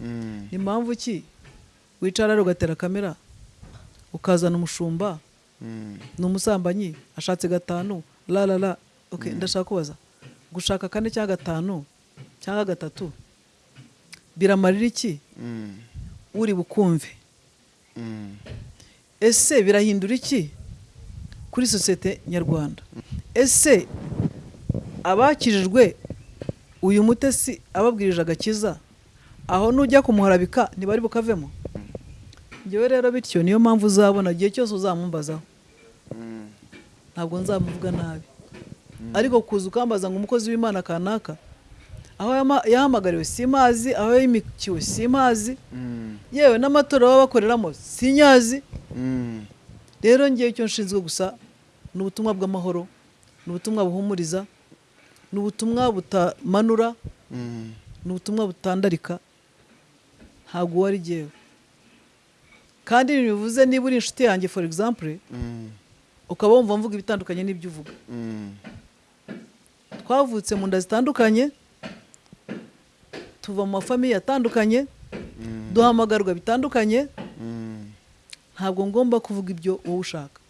Mm. ni mpamvu ki wicara rero ugatera kamera ukazana umushumba Mm. ni umusambanyi ashatse gatanu la la la okay, ndashaka kubaza gushaka kane cyangwa gatanu cyangwa gatatu biramarira iki Mm. uri bukumve Mm. ese birahindura iki kuri sosiyete nyarwanda ese abakijijwe uyu mutesi ababwirije agakiza aho nujya kumuharabika ntibari bukavemo ngewe rero bityo niyo mpamvu uzabona igihe cyose uzamumbazaho ntabwo nzamuvuga nabi ariko kuza ukambaza ngo umukozi w'imana kanaka aho yahamagariwe simazi aho yimikiwe simazi Mm. yewe n'amatora baba bakoreramo sinyazi Mm. rero ngewe icyo nshinzwe gusa ni ubutumwa bw'amahoro ni ubutumwa buhumuriza ni ubutumwa butamanura ni ubutumwa butandarika ntabwo uwo ari jyewe kandi ibi bivuze niba uri inshuti yanjye for example Mm. ukaba wumva mvuga ibitandukanye n'ibyo uvuga Mm. twavutse mu nda zitandukanye tuva mu mafamiye atandukanye Mm. duhamagarwa bitandukanye ntabwo ngomba kuvuga ibyo wowe ushaka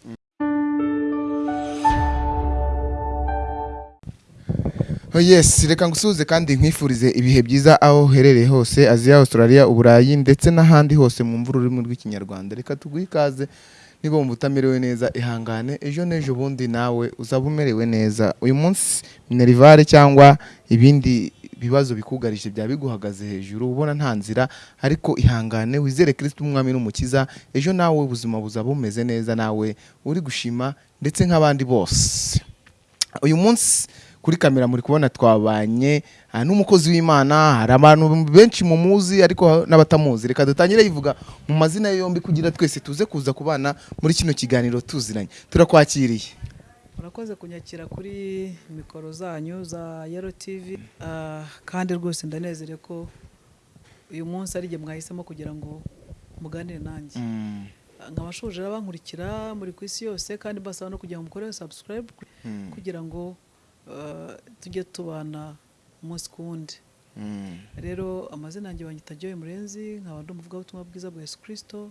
yes reka ngusuhuze kandi nkwifurize ibihe byiza aho uherereye hose aziya australia uburayi ndetse n'ahandi hose mu mvura ururimi rw'ikinyarwanda. Reka tuguhe ikaze niba wumva utamerewe neza ihangane ejo n'ejo bundi nawe uzaba umerewe neza. Uyu munsi minerivare cyangwa ibindi bibazo bikugarije byaba biguhagaze hejuru ubona nta nzira ariko ihangane wizere kirisiti umwami n'umukiza ejo nawe ubuzima buzaba bumeze neza nawe uri gushima ndetse nk'abandi bose. Uyu munsi kuri kamera muri kubona twabanye ah, n'umukozi w'imana hari abantu benshi mumuzi ariko n'abatamuzi. Reka dutangire yivuga mu mazina yombi kugira twese tuze kuza kubana muri kino kiganiro tuziranye. Turakwakiriye. Murakoze kunyakira kuri mikoro zanyu za yero tivi Ah, kandi rwose ndanezerewe ko uyu munsi ari igihe mwahisemo kugira ngo muganire nanjye. Mm, nkabashuje abankurikira muri ku isi yose kandi mbasaba no kugira ngo mukore subscribe mm, kugira ngo ah, tujye tubana umunsi ku wundi. Mm. rero amazina yanjye banyita Joy Murenzi nkaba ndi umuvugabutumwa bwiza bwa Yesu Kristo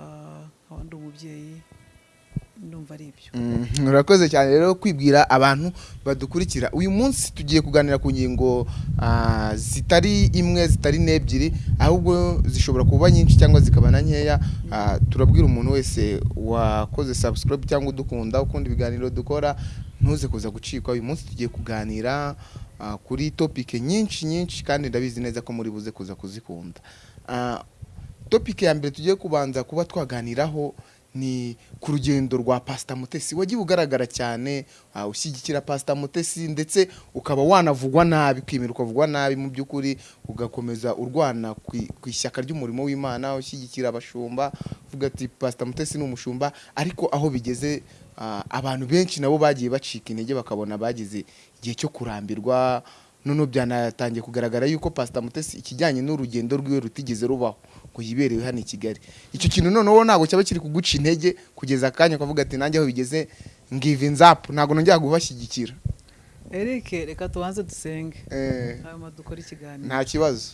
ah, nkaba ndi umubyeyi ndumva ari ibyo. Mm, urakoze cyane. Rero kwibwira abantu badukurikira uyu munsi tugiye kuganira ku ngingo ah, zitari imwe zitari n'ebyiri ahubwo zishobora kuba nyinshi cyangwa zikaba na nkeya turabwira umuntu wese wakoze subscribe cyangwa udukunda ukunda ibiganiro dukora ntuze kuza gucikwa uyu munsi tugiye kuganira ah, kuri topic nyinshi nyinshi kandi ndabizi neza ko muri buze kuza kuzikunda. Ah, topic ya mbere tugiye kubanza kuba twaganiraho ni ku rugendo rwa pasita mutesi. Wagiye ugaragara cyane ah, ushyigikira pasita mutesi ndetse ukaba wanavugwa nabi kwimira ukavugwa nabi mu by'ukuri ugakomeza urwana ku ishyaka ry'umurimo w'imana ushyigikira abashumba uvuga ati pasita mutesi ni umushumba ariko aho bigeze abantu benshi nabo bagiye bacika intege bakabona bagize igihe cyo kurambirwa noneho byanatangiye kugaragara yuko pasita mutesi ikijyanye n'urugendo rwiwe rutigeze rubaho ngo yiberewe hano i kigali. Icyo kintu noneho ntabwo cyaba kiri kuguca intege kugeza akanya ukavuga ati nanjye aho bigeze ngive nzapu ntabwo nongera kubashyigikira Eric reka tubanze dusenge. Eh, hanyuma dukore ikiganiro. Nta kibazo.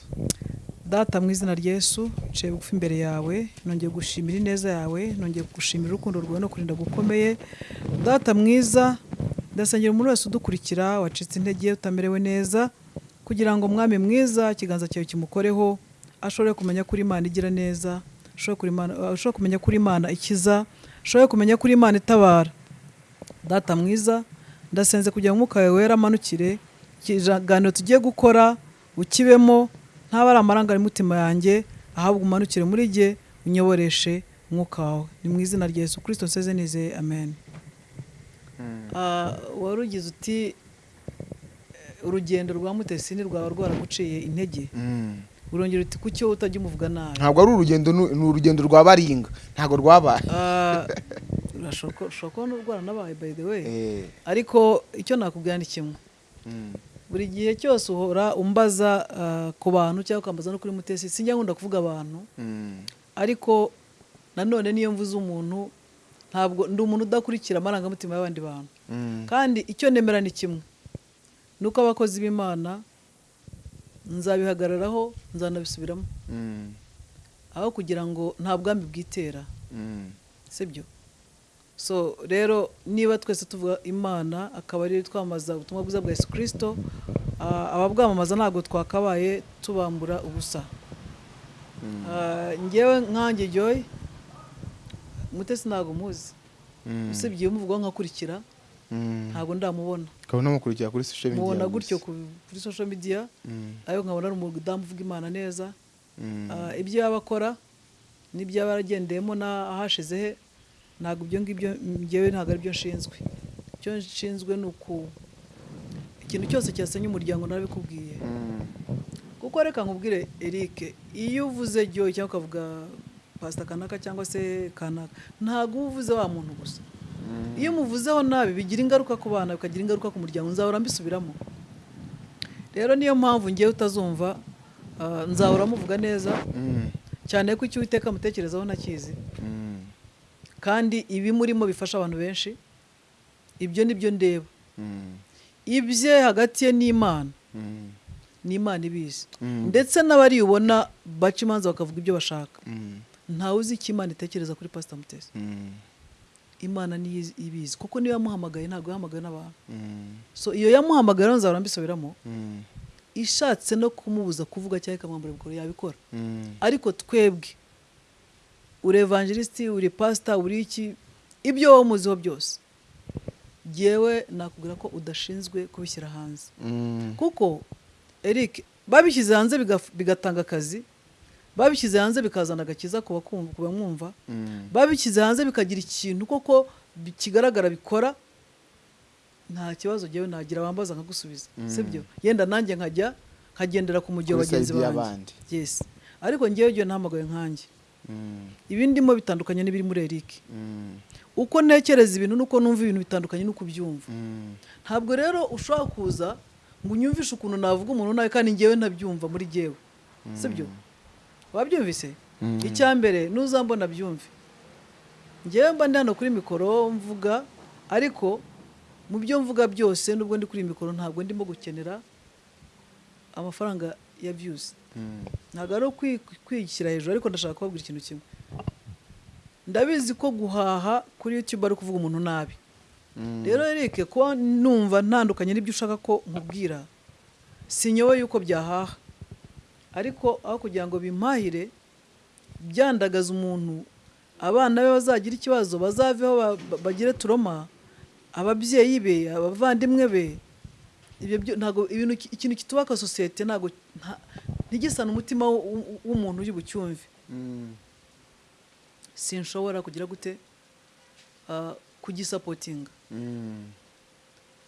Data mu izina rya Yesu nciye bugufi imbere yawe nongeye gushimira ineza yawe nongeye gushimira urukundo rwawe no kurinda gukomeye. Data mwiza ndasengera umuntu wese udukurikira wacitse intege utamerewe neza kugira ngo mwami mwiza ikiganza cyawe kimukoreho ashobore kumenya ko uri imana igira neza ashobore kuri kumenya ko uri imana ikiza ashobore kumenya ko uri imana itabara. Data mwiza ndasenze kugira ngo umwuka wawe wera amanukire ikiganiro tugiye gukora ukibemo ntaba ari amarangamutima yanjye ahubwo umanukire muri jye unyoboreshe umwuka wawe. Ni mu izina rya yesu kirisito nseze nizeye. Amen. Ah, wari ugize uti eh, urugendo rwa mutesini rwaba rwaraguciye intege? Mm. urongera uti wowe utajya umuvuga nabi? Ntabwo ari urugendo ni ni urugendo rwa baringa. Ntabwo rwabaye. Ah, urashobora ushobora kuba n'urwaranabaye by the way. Eh, ariko icyo nakubwira ni kimwe. Mm, buri gihe cyose uhora umbaza ah, ku bantu cyangwa ukambaza no kuri mutesi sinjya nkunda kuvuga abantu. Mm, ariko nanone niyo mvuze umuntu ntabwo ndi umuntu udakurikira amarangamutima y'abandi bantu. Mm, kandi icyo nemera ni kimwe. Ni uko abakozi b'imana nzabihagararaho nzanabisubiramo. Mm. aho kugira ngo nta bwambi bwitera. Sibyo? So rero niba twese tuvuga imana akaba ari twamamaza ubutumwa bwiza bwa yesu kirisito ah, ababwamamaza ntabwo twakabaye tubambura ubusa Mm. Ah, njyewe nkanjye joy mutesi ntabwo muzi Mm. usibye umuvugaho nkakurikira Mm. ntabwo ndamubona ukaba unamukurikira kuri social media mubona gutyo ku- kuri social media ariko nkabona ari umudamu uvuga imana neza. Ah, ibyo yaba akora n'ibyo yaba yaragendeyemo n'ahashize he ntabwo ibyo ngibyo njyewe ntabwo ari byo nshinzwe icyo nshinzwe ni uku ikintu cyose cyasenya umuryango narabikubwiye Mm. kuko reka nkubwire Eric iyo uvuze Joy cyangwa ukavuga pasita kanaka cyangwa se kanaka ntabwo uba uvuze wa muntu gusa Mm. iyo umuvuzeho nabi bigira ingaruka ku bana bikagira ingaruka ku muryango nzahora mbisubiramo rero niyo mpamvu ngewe utazumva ah, nzahora muvuga neza Mm. cyane ko icyo uwiteka amutekerezaho ntakizi Mm. Kandi ibimurimo bifasha abantu benshi. Ibyo ni byo ndeba. Mm. ibye hagati ye n'imana. Mm. ni imana ibizi. Mm. ndetse n'abariyubona baca imanza bakavuga ibyo bashaka. Ntawe uzi icyo imana itekereza kuri pasita mutesi. Imana niyo izi- ibizi. Kuko niyo yamuhamagaye ntabwo yahamagaye n'abantu. So iyo yamuhamagaye rero nzahora mbisubiramo. Ishatse no kumubuza kuvuga cyangwa ikamwambura bikoro yabikora. Ariko twebwe uri evangelisiti uri pasita uri iki? Ibyo wowe umuziho byose. Jyewe nakubwira ko udashinzwe kubishyira hanze. Mm. kuko eric babishyize hanze bigatanga akazi babishyize hanze bikazana agakiza ku bamwumva. Mm. babishyize hanze bikagira ikintu koko kigaragara bikora nta kibazo jyewe nagira wambaza nkagusubiza. Mm. sibyo yenda nanjye nkajya nkagendera ku mujyi wa bagenzi banjye ariko ngewe jyewe ntahamagaye nkanjye. Ibi ndimo bitandukanye n'ibiri muri eric. Mm. uko ntekereza ibintu nuko numva ibintu bitandukanye n'uko ubyumva. Mm. ntabwo rero ushobora kuza ngo unyumvishe ukuntu navuga umuntu nawe kandi ngewe ntabyumva muri jyewe sibyo wabyumvise? Mm. icya mbere ntuzambona byumve ngewe mba ndi hano kuri mikoro mvuga ariko mu byo mvuga byose nubwo ndi kuri mikoro ntabwo ndimo gukenera amafaranga ya views Mm. ntabwo ari ukwi- kwishyira hejuru ariko ndashaka kubabwira ikintu kimwe ndabizi ko guhaha kuri youtube ari kuvuga umuntu nabi Mm. rero Eric kuba numva ntandukanye n'ibyo ushaka ko nkubwira sinyowe yuko byahaha ariko aho kugira ngo bimpahire byandagaza umuntu abana be bazagira ikibazo bazaveho ba- ba- bagire turoma ababyeyi be abavandimwe be ntabwo ibintu ikintu kitubaka sosiyete ntabwo nta- ntigisane umutima w'umuntu uri bucyumve Mm. sinshobora kugira gute ah, kugisapotinga Mm.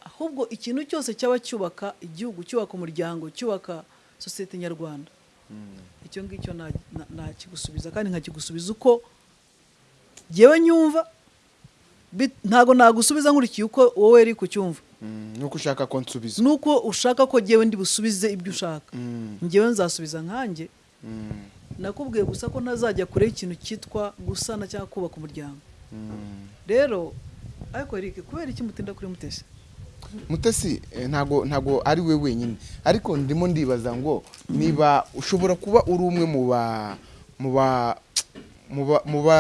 ahubwo ikintu cyose cyaba cyubaka igihugu cyubaka umuryango cyubaka sosiyete nyarwanda Mm. icyo ngicyo na- na- nakigusubiza kandi nkakigusubiza uko ngewe nyumva ntabwo nagusubiza nkurikiye uko wowe uri kucyumva Mm. nuko ushaka ko nsubiza. Nuko ushaka ko ngewe ndi busubize ibyo ushaka. Mm. ngewe nzasubiza nkanjye. Mm. nakubwiye gusa ko ntazajya kure y'ikintu cyitwa gusana cyangwa kubaka umuryango. Rero ariko Eric kubera iki mutinda kuri mutesi? Mutesi eh, ntago ntago ari we wenyine. Ariko ndimo ndibaza ngo niba ushobora kuba uri umwe mu ba mu ba mu ba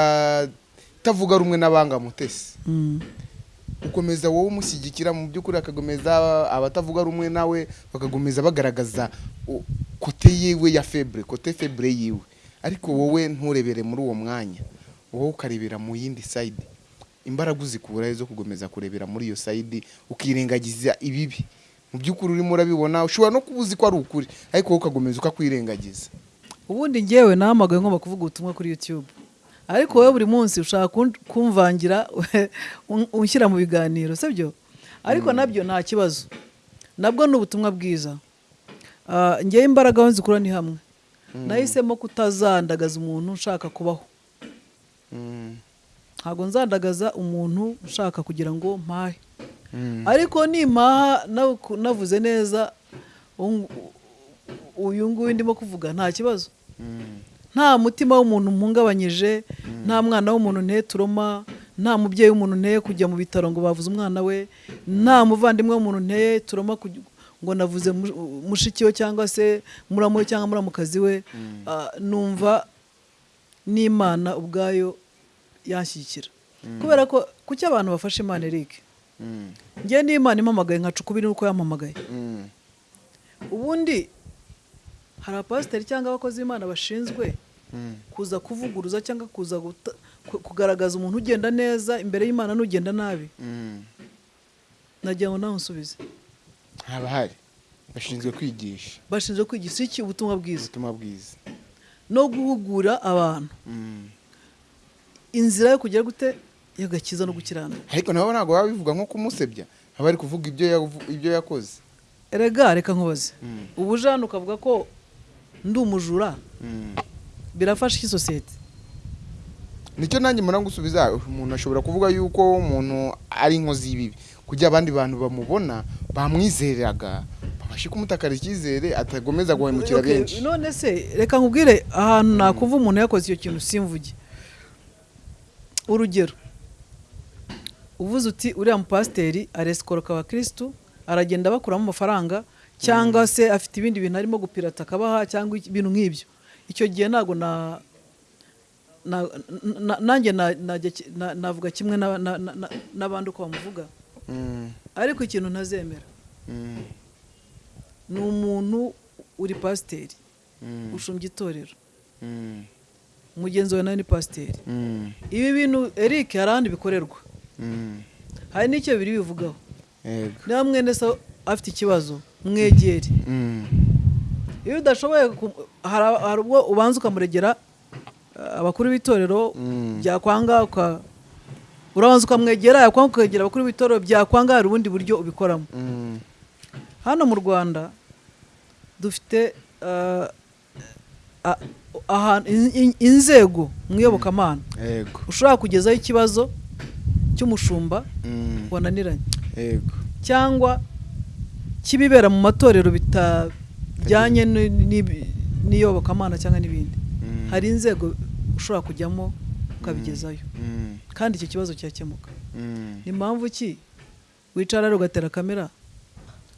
mu batavuga rumwe n'abanga mutesi. Ukomeza wowe umushyigikira mu by'ukuri akagomeza abatavuga rumwe nawe bakagomeza bagaragaza kote yiwe ya febre kote febre yiwe. Ariko wowe nturebere muri uwo mwanya. Wowe ukarebera mu yindi side. Imbaraga uzikura zo kugomeza kurebera muri iyo side ukirengagiza ibibi. Mu by'ukuri urimo urabibona ushobora no kuba uzi ko ari ukuri ariko wowe ukagomeza ukakwirengagiza ubundi ngewe nahamagaye ngomba kuvuga ubutumwa kuri youtube. Ariko wowe buri munsi ushaka kumvangira un- unshyira mu biganiro sibyo? Ariko na byo nta kibazo. Nabwo ni ubutumwa bwiza. Ah, ngewe imbaraga aho nzikura ni hamwe. Nahisemo kutazandagaza umuntu ushaka kubaho. Mm, ntabwo nzandagaza umuntu ushaka kugira ngo mpahe. Ariko nimpaha navuze neza uyu- uyu nguyu ndimo kuvuga nta kibazo. Nta mutima w'umuntu mpungabanyije nta mwana w'umuntu nteye turoma nta mubyeyi w'umuntu nteye kujya mu bitaro ngo bavuze umwana we nta muvandimwe w'umuntu nteye turoma ngo navuze mu- mushiki we cyangwa se muramu we cyangwa muramukazi we ah, numva n'imana ubwayo yanshyigikira kubera ko kuki abantu bafashe imana eric Mm. ngewe n'imana impamagaye nkaca ukubiri n'uko yampamagaye Mm. ubundi hari abapasiteri cyangwa abakozi b'imana bashinzwe Mm. Kuza kuvuguruza cyangwa kuza kugaragaza umuntu ugenda neza imbere y'imana n'ugenda nabi. Mm. nagira ngo nawe unsubize. Haba hari. Bashinzwe kwigisha. Bashinzwe kwigisha. Iki ubutumwa bwiza? Ubutumwa bwiza. No guhugura abantu. Mm. inzira yo kugera gute? Y'agakiza no gukiranuka ariko nabo ntabwo baba bivuga nko kumusebya. Baba bari kuvuga ibyo yakoze. Erega reka nkubaze. Mm. ubu uje hano ukavuga ko ndi umujura Mm. Birafasha iki sosiyete? Nicyo nanjye mbona gusubiza umuntu ashobora kuvuga yuko umuntu ari inkozi y'ibibi. Kugira abandi bantu bamubona bamwizeraga babashe kumutakara icyizere atagomeza guhemukira benshi. none se reka nkubwire ahantu nakuva umuntu yakoze icyo kintu simvuge. Urugero uvuze uti uriya mupasiteri aresikoroka abakirisitu aragenda bakuramo amafaranga cyangwa se afite ibindi bintu arimo gupirata akabaha cyangwa ibintu nk'ibyo. Icyo gihe ntabwo na na- na- nanjye navuga kimwe na- na- na- na- n'abandi uko bamuvuga. Mm. ariko ikintu ntazemera. Mm. ni umuntu uri pasiteri. Mm. ushumbye itorero. Mugenzi wawe nawe ni pasiteri. Ibi bintu eric hari ahandi bikorerwa? Hari n'icyo biri bivugaho? Niba mwene se afite ikibazo mwegere. Iyo udashoboye hari ubwo ubanza ukamuregera uh, abakuru b'itorero Mm. byakwanga urabanza ukamwegera yakwanga ukegera abakuru b'itorero byakwanga hari ubundi buryo ubikoramo Mm. hano mu rwanda dufite in- inzego mu iyobokamana Yego. ushobora kugezaho ikibazo cy'umushumba Mm. wananiranye cyangwa kibibera mu matorero bitajyanye ni- n'iyobokamana cyangwa n'ibindi Mm. hari inzego ushobora kujyamo ukabigezayo Mm. kandi icyo kibazo cyakemuka Mm. ni mpamvu ki wicara rero ugatera kamera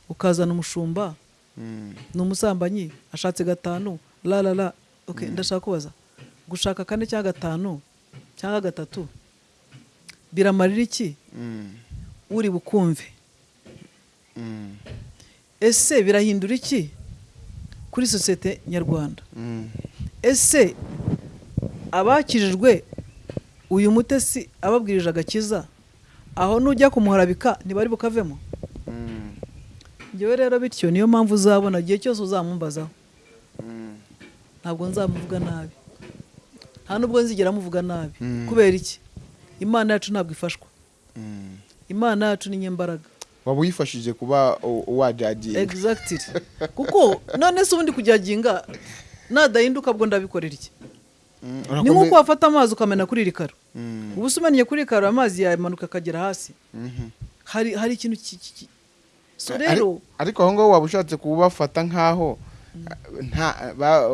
ukazana umushumba Mm. ni umusambanyi ashatse gatanu la la la okay, ndashaka kubaza gushaka kane cyangwa gatanu cyangwa gatatu biramarira iki Mm. uri bukumve Mm. ese birahindura iki kuri sosiyete nyarwanda. Mm. ese abakijijwe uyu mutesi ababwirije agakiza? Aho nujya kumuharabika ntibari bukavemo? Mm. ngewe rero bityo niyo mpamvu uzabona igihe cyose uzamumbazaho Mm. ntabwo nzamuvuga nabi. Nta nubwo nzigera muvuga nabi. Kubera iki? Imana yacu ntabwo ifashwa. Imana yacu ni nyembaraga waba uyifashije kuba wajagiye exactly kuko none se ubundi kujyaginga nadahinduka bwo ndabikorera iki? Mm. ni nk'uko wafata amazi ukamena kuri iri karo. Mm. ubu se umennye kuri iri karo amazi yamanuka akagera hasi. Mhm. hari ikintu ki- ki- ki- so rero ariko aho ngaho waba ushatse kubafata nk'aho nta ba-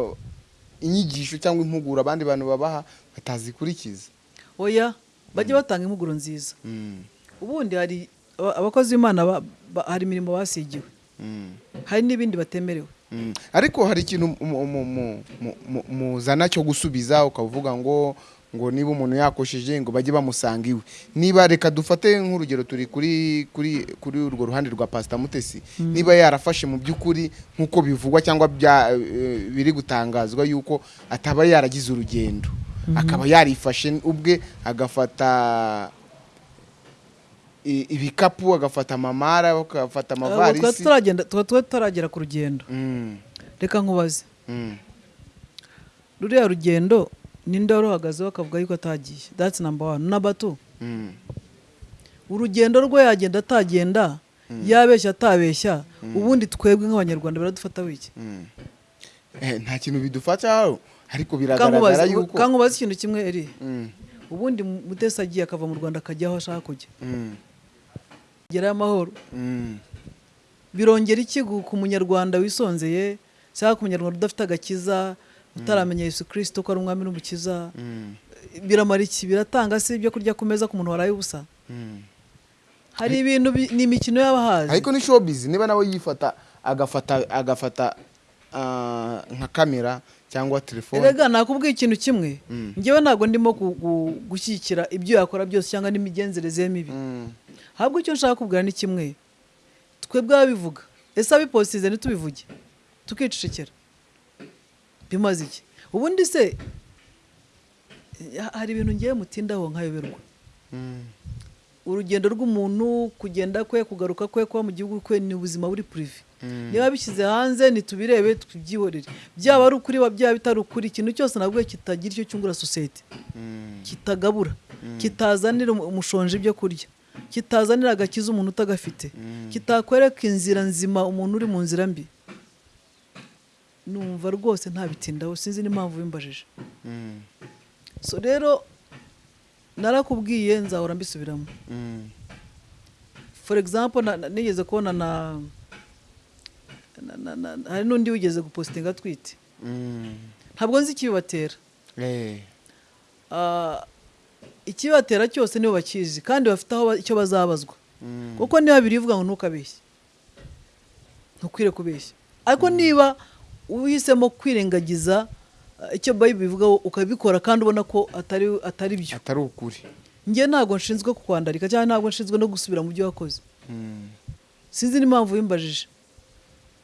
inyigisho cyangwa impuguro abandi bantu babaha batazikurikiza oya bajye batanga impuguro nziza. Mm. ubundi hari abakozi b'imana hari imirimo basigiwe. Mm. hari n'ibindi batemerewe. Mm. ariko hari ikintu mu- mu- mu- mu- mu- muzana cyo gusubiza ukavuga ngo ngo niba umuntu yakosheje ngo bajye bamusanga iwe niba reka dufate nk'urugero turi kuri kuri kuri urwo ruhande rwa pasita mutesi. Niba yarafashe mu by'ukuri nk'uko bivugwa cyangwa eh, biri gutangazwa yuko ataba yaragize urugendo. Akaba yarifashe ubwe agafata ibikapu agafata amamara agafata Abo twari amavarisi tuba tutaragera ku rugendo Mm. reka nkubaze. Mm. ruriya rugendo ninde wari uhagazeho akavuga yuko atagiye. That's number one. Number two. Mm. urugendo rwe yagenda atagenda yabeshya atabeshya ubundi twebwe nk'abanyarwanda biradufata wiki. Eh, nta kintu bidufataho ariko biragaragara yuko kankubaze ikintu kimwe eri ubundi mutesi agiye akava mu rwanda akajya aho ashaka kujya. Gerayo amahoro. Mm. birongera iki ku munyarwanda wisonzeye? Cyangwa ku munyarwanda udafite agakiza utaramenya yesu kirisito ko ari umwami n'umukiza? Mm. biramara iki? Biratanga se ibyo kurya ku meza ku muntu waraye ubusa? Mm. hari ibintu bi- ni imikino y'abahazi ariko ni showbiz niba nawe yifata agafata agafata ah, nka kamera cyangwa telefone. Erega nakubwiye ikintu kimwe. Ngewe ntabwo ndimo gu- gu- gushyigikira ibyo yakora byose cyangwa n'imigenzereze ye mibi ahubwo icyo nshaka kubwira ni kimwe. Twebwe ababivuga. Ese abiposize ntitubivuge? Tukicecekera. Bimaze iki? Ubundi se hari ibintu ngewe mutindaho nkayoberwa. Mm, urugendo rw'umuntu kugenda kwe kugaruka kwe kuba mu gihugu kwe ni ubuzima buri purive mm, niba bishyize hanze ntitubirebe tubyihorere. Byaba ari ukuri byaba bitari ukuri ikintu cyose nabwo kitagira icyo cyungura sosiyete. Mm, kitagabura. Kitazanira umu- umushonji ibyo kurya. Kitazanira agakiza umuntu utagafite. Kitakwereka inzira nzima umuntu uri mu nzira mbi. Numva rwose ntabitindaho sinzi n'impamvu bimbajije. Mm, so rero narakubwiye nzahora mbisubiramo. Mm, for example nigeze kubona na, na, na, na hari n'undi wigeze gupositinga atwite mm. ntabwo nzi ikibibatera. Eh, Ah, ikibatera cyose nibo bakizi kandi bafite aho icyo bazabazwa. Mm, kuko niba birivuga ngo ntukabeshye. Ntukwire kubeshya. Ariko niba uhisemo kwirengagiza ah, icyo bayibuli bivugaho ukabikora kandi ubona ko atari atari byo. Atari ukuri. Njye ntabwo nshinzwe kukwandarika cyangwa ntabwo nshinzwe no gusubira mu byo wakoze. Mm, sinzi n'impamvu wimbajije.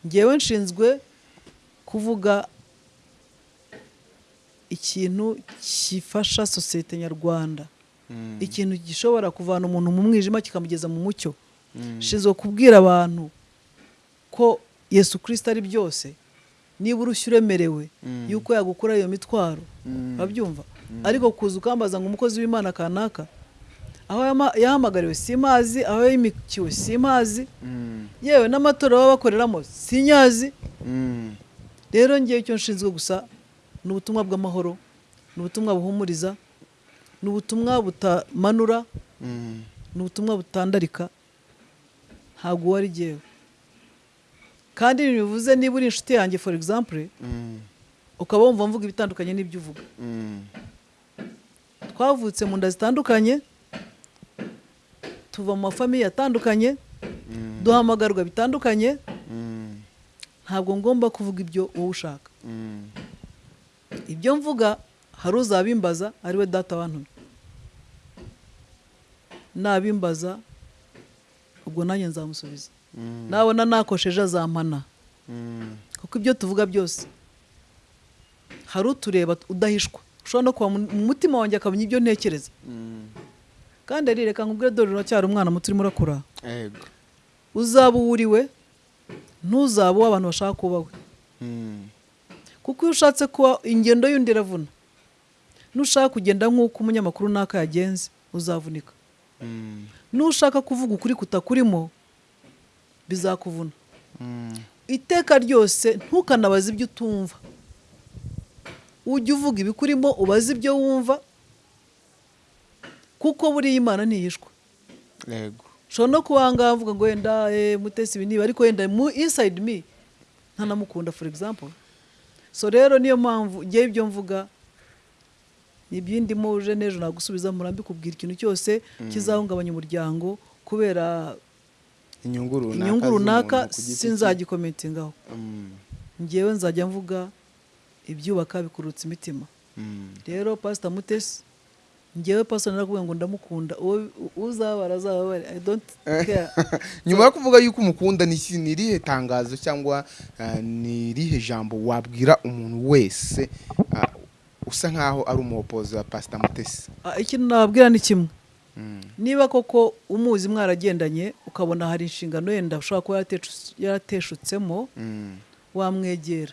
Ngewe nshinzwe kuvuga ikintu gifasha sosiyete nyarwanda. Mm, ikintu gishobora kuvana umuntu mu mwijima kikamugeza mu mucyo. Mm, nshinzwe kubwira abantu ko yesu kirisita ari byose niba urushya uremerewe Mm. yuko yagukura iyo mitwaro babyumva. Ariko kuza ukambaza ngo umukozi w'imana kanaka aho yahamagariwe simazi aho yimikiwe simazi mm, yewe n'amatora baba bakoreramo sinyazi mm, rero ngewe icyo nshinzwe gusa ni ubutumwa bw'amahoro ni ubutumwa buhumuriza ni ubutumwa butamanura mm, ni ubutumwa butandarika ntabwo uwo ari jyewe. Kandi bivuze niba uri inshuti yanjye for example mm, ukaba wumva mvuga ibitandukanye n'ibyo uvuga. Mm, twavutse mu nda zitandukanye tuva mu mafamiye atandukanye duhamagarwa bitandukanye ntabwo ngomba kuvuga ibyo wowe ushaka. Ibyo mvuga hari uzabimbaza ari we data wantumye. Nabimbaza ubwo nanjye nzamusubiza. Mm, nabona nakosheje azampana. Mm, kuko ibyo tuvuga byose hari utureba udahishwa. Ushobora no kuba mu mu mutima wanjye akamenya ibyo ntekereza. Mm, kandi ari reka nkubwire dore uracyari umwana muto urimo urakura. Uzaba uwo uriwe ntuzaba uwo abantu bashaka kuba we. Kuko iyo ushatse kuba ingendo y'undi iravuna. Nushaka kugenda nk'uko umunyamakuru naka yagenze uzavunika. Mm, nushaka kuvuga ukuri kutakurimo bizakuvuna. Mm, iteka ryose ntukanabaze ibyo utumva. Ujye uvuga ibikurimo ubaze ibyo wumva kuko buriya imana ntiyishwa ego ushobora no kuba ahangaha mvuga ngo wenda eh, mutesi ibi niba ariko wenda mu inside me ntanamukunda for example. So rero niyo mpamvu ngewe ibyo mvuga ibyindimo uje n'ejo nagusubiza murambi kubwira ikintu cyose kizahungabanya umuryango kubera inyungu runaka sinzagikomentingaho Mm, ngewe nzajya mvuga ibyubaka bikurutsa imitima. Mm, rero pasita mutesi ngewe pasita narakubwira ngo ndamukunda. Uzabara azababare. I don't care. Nyuma yo kuvuga yuko umukunda ni irihe tangazo cyangwa ah, ni irihe jambo wabwira umuntu wese ah, usa nkaho ari umuhopozi wa pasita mutesi? Ah, ikintu nababwira ni kimwe. Mm, niba koko umuzi mwaragendanye ukabona hari inshingano yenda ushobora kuba yarateshu- yarateshutsemo mm, wamwegera.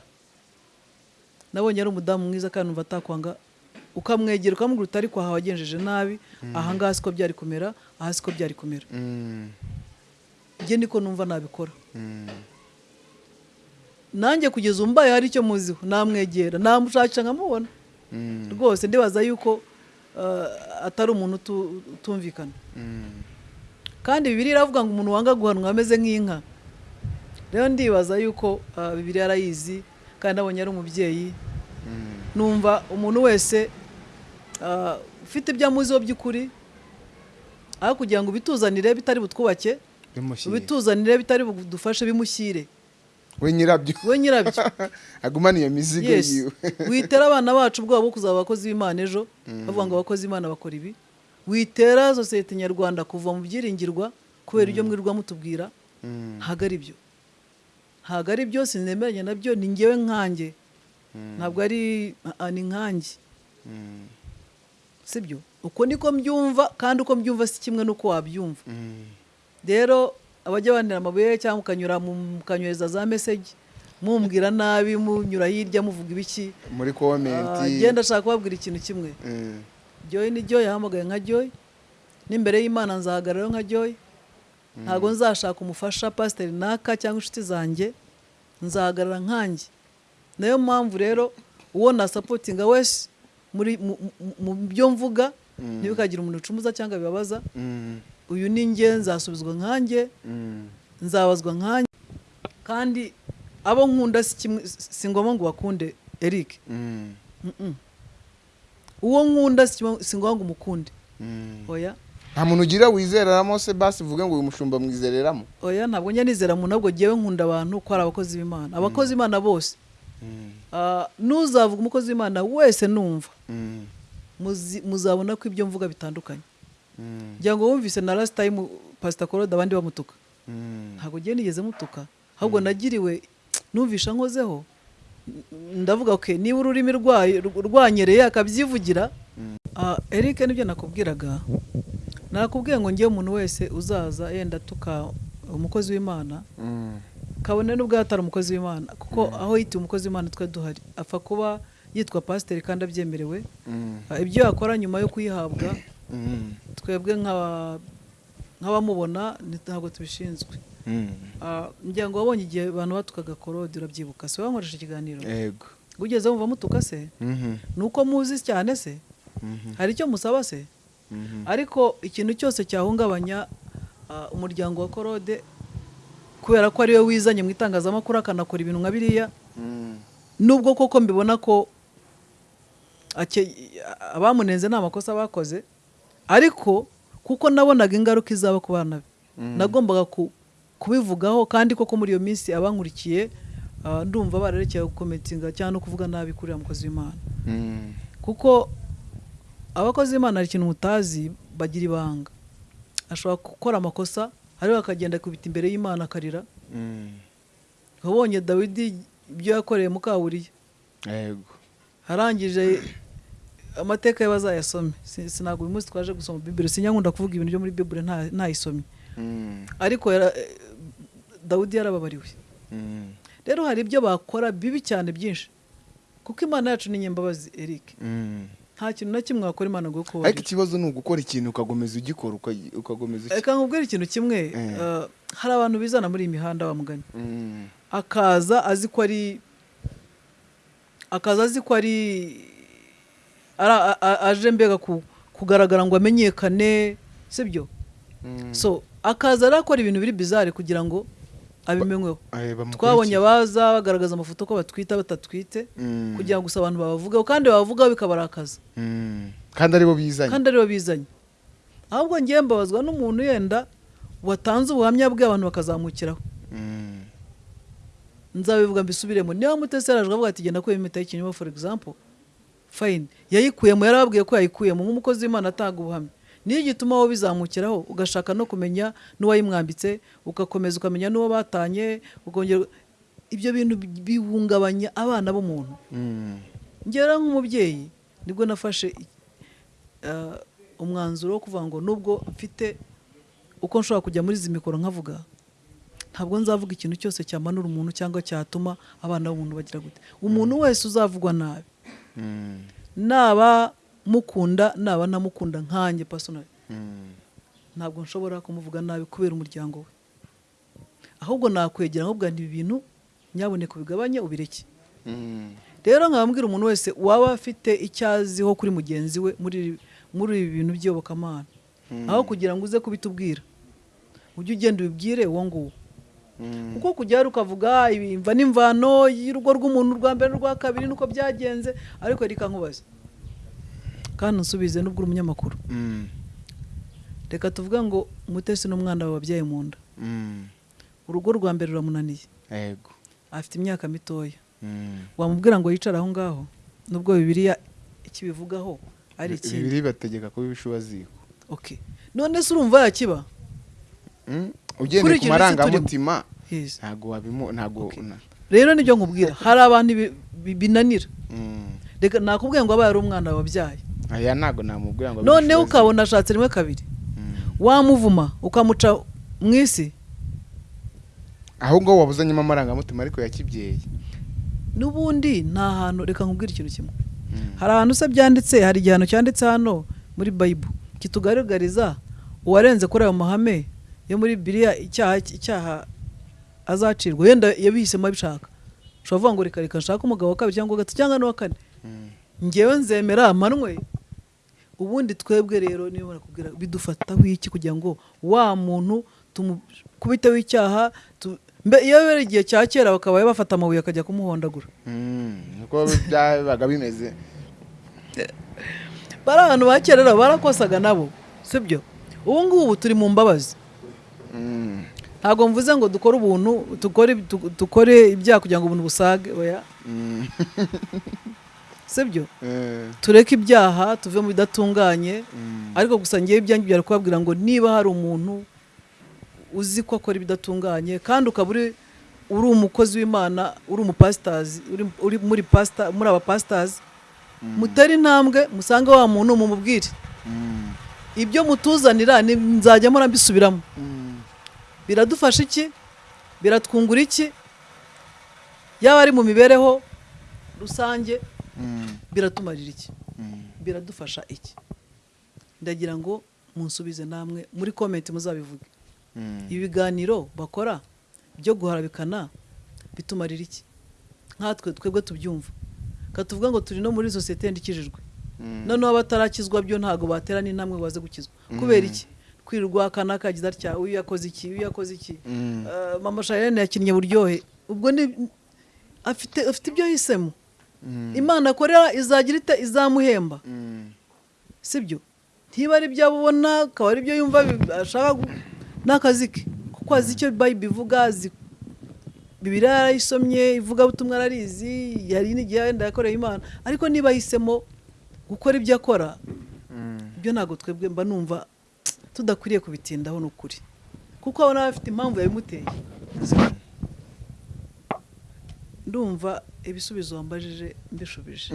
Nabonye ari umudamu mwiza kandi numva atakwanga ukamwegera ukamubwira uti ariko aha wagenjeje nabi aha ngaha siko byari kumera aha siko byari kumera. Mm, njye niko numva nabikora. Mm, nanjye kugeza ubu mbaye hari icyo muziho namwegera namushakisha nkamubona. Mm, rwose ndibaza yuko ah, atari umuntu utu- utumvikana. Mm, kandi bibiri iravuga ngo umuntu wanga guhanwa ameze nk'inka. Rero ndibaza yuko ah, bibiri arayizi kandi nabonye ari umubyeyi. Mm, numva umuntu wese ufite ibyo amuziho by'ukuri? Aho kugira ngo ubituzanire bitari butwubake ubituzanire bitari budufashe bimushyire. We nyirabyo. We nyirabyo. Agumana iyo mizigo yiwe. Witera abana bacu ubwoba bwo kuzaba abakozi b'imana ejo. Bavuga ngo abakozi b'imana bakora ibi. Witera sosiyete nyarwanda kuva mu byiringirwa kubera ibyo mwirirwa mutubwira. Mm, ntabwo ari byo. Ntabwo ari byo sinemeranya na byo. Ni ngewe nkanjye ntabwo ari ah, ni nkanjye mm, sibyo uko niko mbyumva kandi uko mbyumva si kimwe n'uko wabyumva. Mm, rero abajya bandira amabuye cyangwa mukanyura mu- mukanyohereza za meseji mumbwira nabi munyura hirya muvuga ibiki muri Ah, komenti genda ashaka kubabwira ikintu kimwe. Mm, joy ni joy yahamagaye nka joy. N'imbere y'imana nzahagararaho nka joy. Ntabwo nzashaka umufasha pasiteri naka cyangwa inshuti zanjye. Nzahagarara nkanjye. Nayo mpamvu rero uwo nasapotinga wese mu- byo mvuga ntibikagira umuntu ucumuza cyangwa bibabaza. Mm, uyu ni njye nzasubizwa nkanjye mm, nzabazwa nkanjye kandi abo nkunda si ngombwa ngo bakunde eric. Mm, uwo nkunda si ngombwa ngo umukunde. Mm. oya. Nta muntu ugira wizereramo se basi uvuge ngo uyu mushumba mwizereramo. Oya ntabwo njya nizera muntu ahubwo ngewe nkunda abantu ko ari abakozi b'imana. Abakozi b'imana bose Mm, n'uzavuga umukozi w'imana wese numva. Muzabona ko ibyo mvuga bitandukanye. Ngira ngo wumvise na last time pasita korode abandi bamutuka. Ntabwo ngiye nigeze mutuka ahubwo nagiriwe numvisha nkozeho ndavuga ok niba ururimi rwanyereye akabyivugira. Ah, eric ni byo nakubwiraga? Nakubwiye ngo ngewe umuntu wese uzaza yenda tuka umukozi w'imana. Kabone n'ubwo atari umukozi w'imana. Kuko aho yitiwe umukozi w'imana twe duhari apfa kuba yitwa pasiteri kandi abyemerewe. Mm, Ah, ibyo yakora nyuma yo kuyihabwa mm, twebwe nk'aba- nk'abamubona ntabwo tubishinzwe. Mm. Ah, ngira ngo wabonye igihe abantu batukaga korode urabyibuka. Si wowe wankoresha ikiganiro? Yego. Ugeze wumva mutuka se? Mhm, ni uko muzi cyane se? Mhm, hari icyo musaba se? Mhm. ariko ikintu cyose cyahungabanya ah, umuryango wa korode kubera ko ari we wizanye mu itangazamakuru akanakora ibintu nka biriya. Nubwo koko mbibona ko abamunenze nta makosa bakoze ariko kuko nabonaga ingaruka izaba ku bana be. Mm. nagombaga ku- kubivugaho kandi koko muri iyo minsi abankurikiye ah, ndumva bararekeye gukometinga cyangwa no kuvuga nabi kuri uriya mukozi w'imana. Mm, kuko abakozi b'imana hari ikintu mutazi bagira ibanga. Ashobora gukora amakosa ariko akagenda akubita imbere y'imana akarira. Mm. wabonye dawidi ibyo yakoreye mukawuriya yego. Arangije amateka ye bazayasome. Si- sinabwo uyu munsi twaje gusoma bibiri sinyakunda kuvuga ibintu byo muri bibiri nta- ntayisomye Mm, ariko dawudi yarababariwe. Mm, rero hari ibyo bakora bibi cyane byinshi. Kuko imana yacu ni nyembabazi eric. Nta kintu na kimwe wakora imana ngo ariko ikibazo ni ugukora ikintu ukagomeza ugikora uka- ukagomeza uki- reka nkubwire ikintu kimwe. Eh. eh, hari abantu bizana muri iyi mihanda bamugani Mm, akaza azi ko ari akaza azi ko ari aje mbega ku- kugaragara ngo amenyekane sibyo mm. so akaza rero akora ibintu biri bizare kugira ngo abimenyweho Eh, twabonye abaza bagaragaza amafoto ko batwita batatwite Mm, kugira ngo gusa abantu babavugeho kandi babavugaho bikabarakaza. Mm. kandi ari bo bizanye. Kandi ari bo bizanye. Ahubwo ngiye mbabazwa n'umuntu yenda watanze ubuhamya bwe abantu bakazamukiraho. Mm, nzabivuga mbisubiremo niba mutesi yaraje avuga ati genda kuyemo impeta y'ikinyoma for example fine. Yayikuyemo yarababwiye ko yayikuyemo. Nk'umukozi w'imana atanga ubuhamya. Niyo gituma wowe bizamukiraho ugashaka no kumenya n'uwayimwambitse ugakomeza ukamenya n'uwo batanye ukongera ibyo bintu bihungabanya abana b'umuntu. Mm, ngera nk'umubyeyi ni bwo nafashe uh, umwanzuro wo kuvuga ngo nubwo mfite uko nshobora kujya muri izi mikoro nkavuga ntabwo nzavuga ikintu cyose cyamanura umuntu cyangwa cyatuma abana b'umuntu bagira gute. Umuntu wese uzavugwa nabi. Mm, naba mukunda naba ntamukunda nkanjye personally. Mm. ntabwo nshobora kumuvuga nabi kubera umuryango we. Ahubwo nakwegera nkubwira nti ibi bintu nyaboneka ubigabanye ubireke. Mm, rero nkababwira umuntu wese waba afite icyo aziho kuri mugenzi we muri muri ibi bintu by'iyobokamana. Mm. aho kugira ngo uze kubitubwira. Ujye ugenda ubibwire uwo nguwo. Kuko kujya hari ukavuga imva n'imvano y'urugo rw'umuntu rwa mbere n'urwa kabiri nuko byagenze. Ariko reka nkubaze. Kandi nsubize n'ubwo uri umunyamakuru. Mm, reka tuvuge ngo umutesi n'umwana wabyaye mu nda. Mm. urugo rwa mbere ruramunaniye. Afite imyaka mitoya. Mm. wamubwira ngo yicare aho ngaho nubwo bibiliya ikibivugaho ari ikindi. Bibiri bategeka kuba ibishubaziko okay none se urumva yakiba? Ugendeye ku marangamutima ntabwo rero ni byo nkubwira. Hari abantu binanira. Reka nakubwiye ngo abaye ari umwana wabyaye. Aya ntabwo namubwira ngo noneho ukabona ashatse rimwe kabiri. Mm. wamuvuma ukamuca mu isi? Aho ngaho wabuzanyemo amarangamutima ariko ya kibyeyi n'ubundi nta hantu reka nkubwire ikintu kimwe. Mm. hari ahantu se byanditse hari igihano cyanditse hano muri bayibu kitugaragariza uwarenze kuri ayo mahame yo muri biriya icyaha icyaha azacirwa. Yenda yabihisemo abishaka ushobora kuvuga ngo reka reka nshake umugabo wa kabiri cyangwa wa gatatu cyangwa n'uwa kane. Mm. Ngewe nzemera amanwe ubundi twebwe rero niba barakubwira bidufataho iki kugira ngo wa muntu tumukubiteho icyaha iyo bera igihe cya kera bakaba bafata amabuye akajya kumuhondagura Mm. niko byabaga bimeze bari abantu ba kera barakosaga nabo sibyo ubu ngubu turi mu mbabazi Mm. ntabwo mvuze ngo dukore ubuntu dukore ibyaha kugira ngo ubuntu busage oya Mm. sibyo Eh. tureke ibyaha tuve mu bidatunganye Mm. ariko gusa ngewe ibyanjye byari kubabwira ngo niba hari umuntu uzi ko akora ibidatunganye kandi ukaba uri uri umukozi w'imana uri umupasitazi uri, uri muri pasita muri aba pasitazi mutere intambwe musange wa muntu mumubwire Mm. ibyo mutuzanira ni- nzajya Mm. biradufasha iki biratwungura iki yaba ari mu mibereho rusange Mm. Biratumarira iki? Mm. biradufasha iki? Ndagira ngo munsubize namwe muri komenti muzabivuge. Mm. ibi biganiro bakora byo guharabikana bitumarira iki? Nkatwe twebwe tubyumva. Katuvuga ngo turi no muri sosiyete yandikishijwe Mm. noneho abatarakizwa byo ntabwo batera n'intambwe baze gukizwa. Kubera iki? Kwirirwa akana kagize atya uyu yakoze iki uyu yakoze iki? Mm. Eh, mama shayene yakinnye buryohe. Ubwo ni afite afite ibyo yahisemo Mm. Imana akorera izagira ite? Izamuhemba. Mm. sibyo? Ntiba ari ibyo abona akaba ari byo yumva ashaka gu- ni akazi ke. Kuko azi icyo bayibu ivuga bibiri yarayisomye ivugabutumwa ararizi hari n'igihe wenda yakoreye imana. Ariko niba ahisemo gukora ibyo akora Mm. ibyo ntabwo twebwe mba numva tudakwiriye kubitindaho ni ukuri kuko abona afite impamvu yabimuteye. Ndumva ibisubizo wambajije mbishubije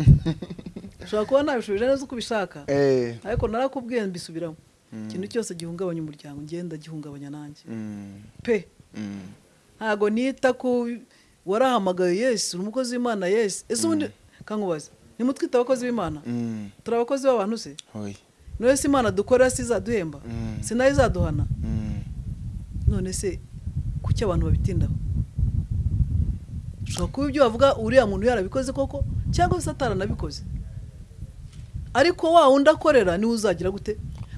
ushobora kuba nabishubije neza uko ubishaka. Eh. ariko narakubwiye mbisubiramo. Mm. ikintu cyose gihungabanya umuryango ngenda gihungabanya nanjye. Mm. pe. Mm. ntabwo nita ku warahamagaye yesi uri umukozi w'imana yesi ese ubundi kankubaza nimutwite abakozi b'imana. Turi abakozi b'abantu se? None se imana dukorera si izaduhemba. Si na yo izaduhana. None se kuki abantu babitindaho? Ushobora kuba ibyo bavuga uriya muntu yarabikoze koko? Cyangwa se ataranabikoze ariko wa wundi akorera ni we uzagira gute?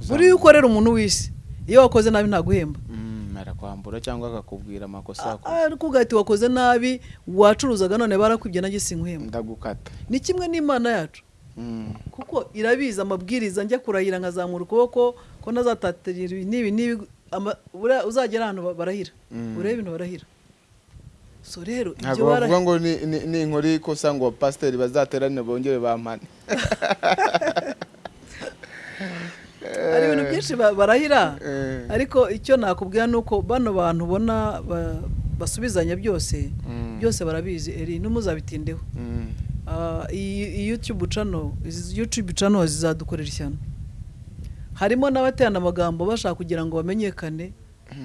Buriya iyo ukorera umuntu w'isi. Iyo wakoze nabi ntaguhemba. Mm. arakwambura cyangwa akakubwira amakosa A- wakoze ariko ugahita wakoze nabi wacuruzaga none barakwibye nanjye sinkuhemba ndagukata. Ni kimwe n'imana yacu. Mm. kuko irabizi amabwiriza njya kurahira nkazamura ukuboko ko ntazatatira ibi n'ibi n'ibi uzagera ahantu ba- barahira. Mm. urebe ibintu barahira. So rero ibyo barahira ngo ni- ni- ninkora ikosa ngo pasiteri bazaterane bongere bampane hari ibintu byinshi ba- barahira Eh. ariko icyo nakubwira ni uko bano bantu ubona ba- basubizanya byose Mm. byose barabizi eri ntimuzabitindeho Mm. Ah, iyi YouTube channel izi YouTube channel zizadukorera ishyano harimo n'abaterana amagambo bashaka kugira ngo bamenyekane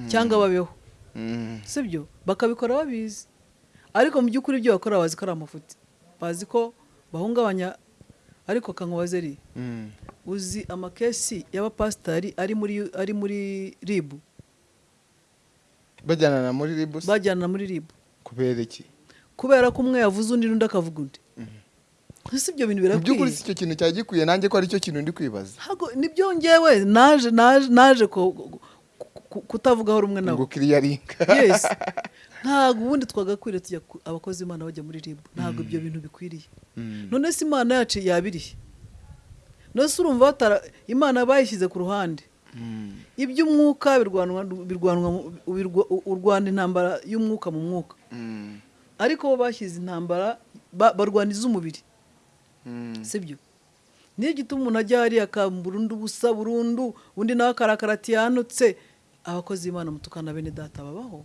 cyangwa babeho Mm. Sibyo? Bakabikora babizi ariko mu by'ukuri ibyo bakora bazi ko ari amafuti. Bazi ko bahungabanya ariko kankubaze ri Mm. uzi amakesi y'abapasitari ari muri ari muri ribu bajyana na muri ribu bajyana muri ribu kubera iki? Kubera ko umwe yavuze undi n'undi akavuga undi. Ese ibyo bintu mu by'ukuri birakwiye si icyo kintu cyari gikwiye nanjye ko ari cyo kintu ndi kwibaza. Nibyo ngewe naje naje naje ko- kutavugaho rumwe nawe ngo kiriya ringa yes. Ntabwo ubundi twagakwiriye tujya abakozi b'imana bajya muri ribu ntabwo ibyo bintu bikwiriye. Mm. none se imana yacu yabiriye. None se urumva batara imana bayishyize ku ruhande. Mm. iby'umwuka urwana intambara y'umwuka mu mwuka. Mm. ariko bo bashyize intambara ba- barwaniza umubiri. Mm. sibyo niyo gituma umuntu ajya hariya akaburundu ubusa burundu undi nawe akarakara ati yanutse abakozi b'imana mutukana bene data babaho.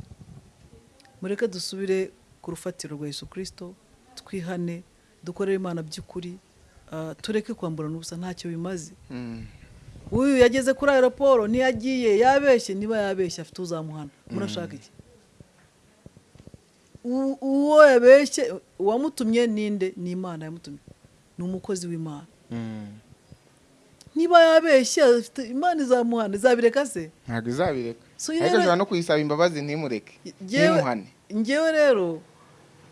Mureke dusubire ku rufatiro rwa yesu kirisito twihane dukorere imana by'ukuri ah, tureke kwamburana ubusa ntacyo bimaze. Mm. uyu yageze kuri aeroporo ntiyagiye yabeshye niba yabeshye afite uzamuhana. Murashaka iki? Uwo yabeshye uwamutumye ninde ni imana yamutumye. Ni umukozi w'imana. Mm. Niba yabeshye imana izamuhana izabireka se? Ntabwo izabireka. Ariko ashobora no kuyisaba imbabazi ntimureke ntimuhane. njyewe rero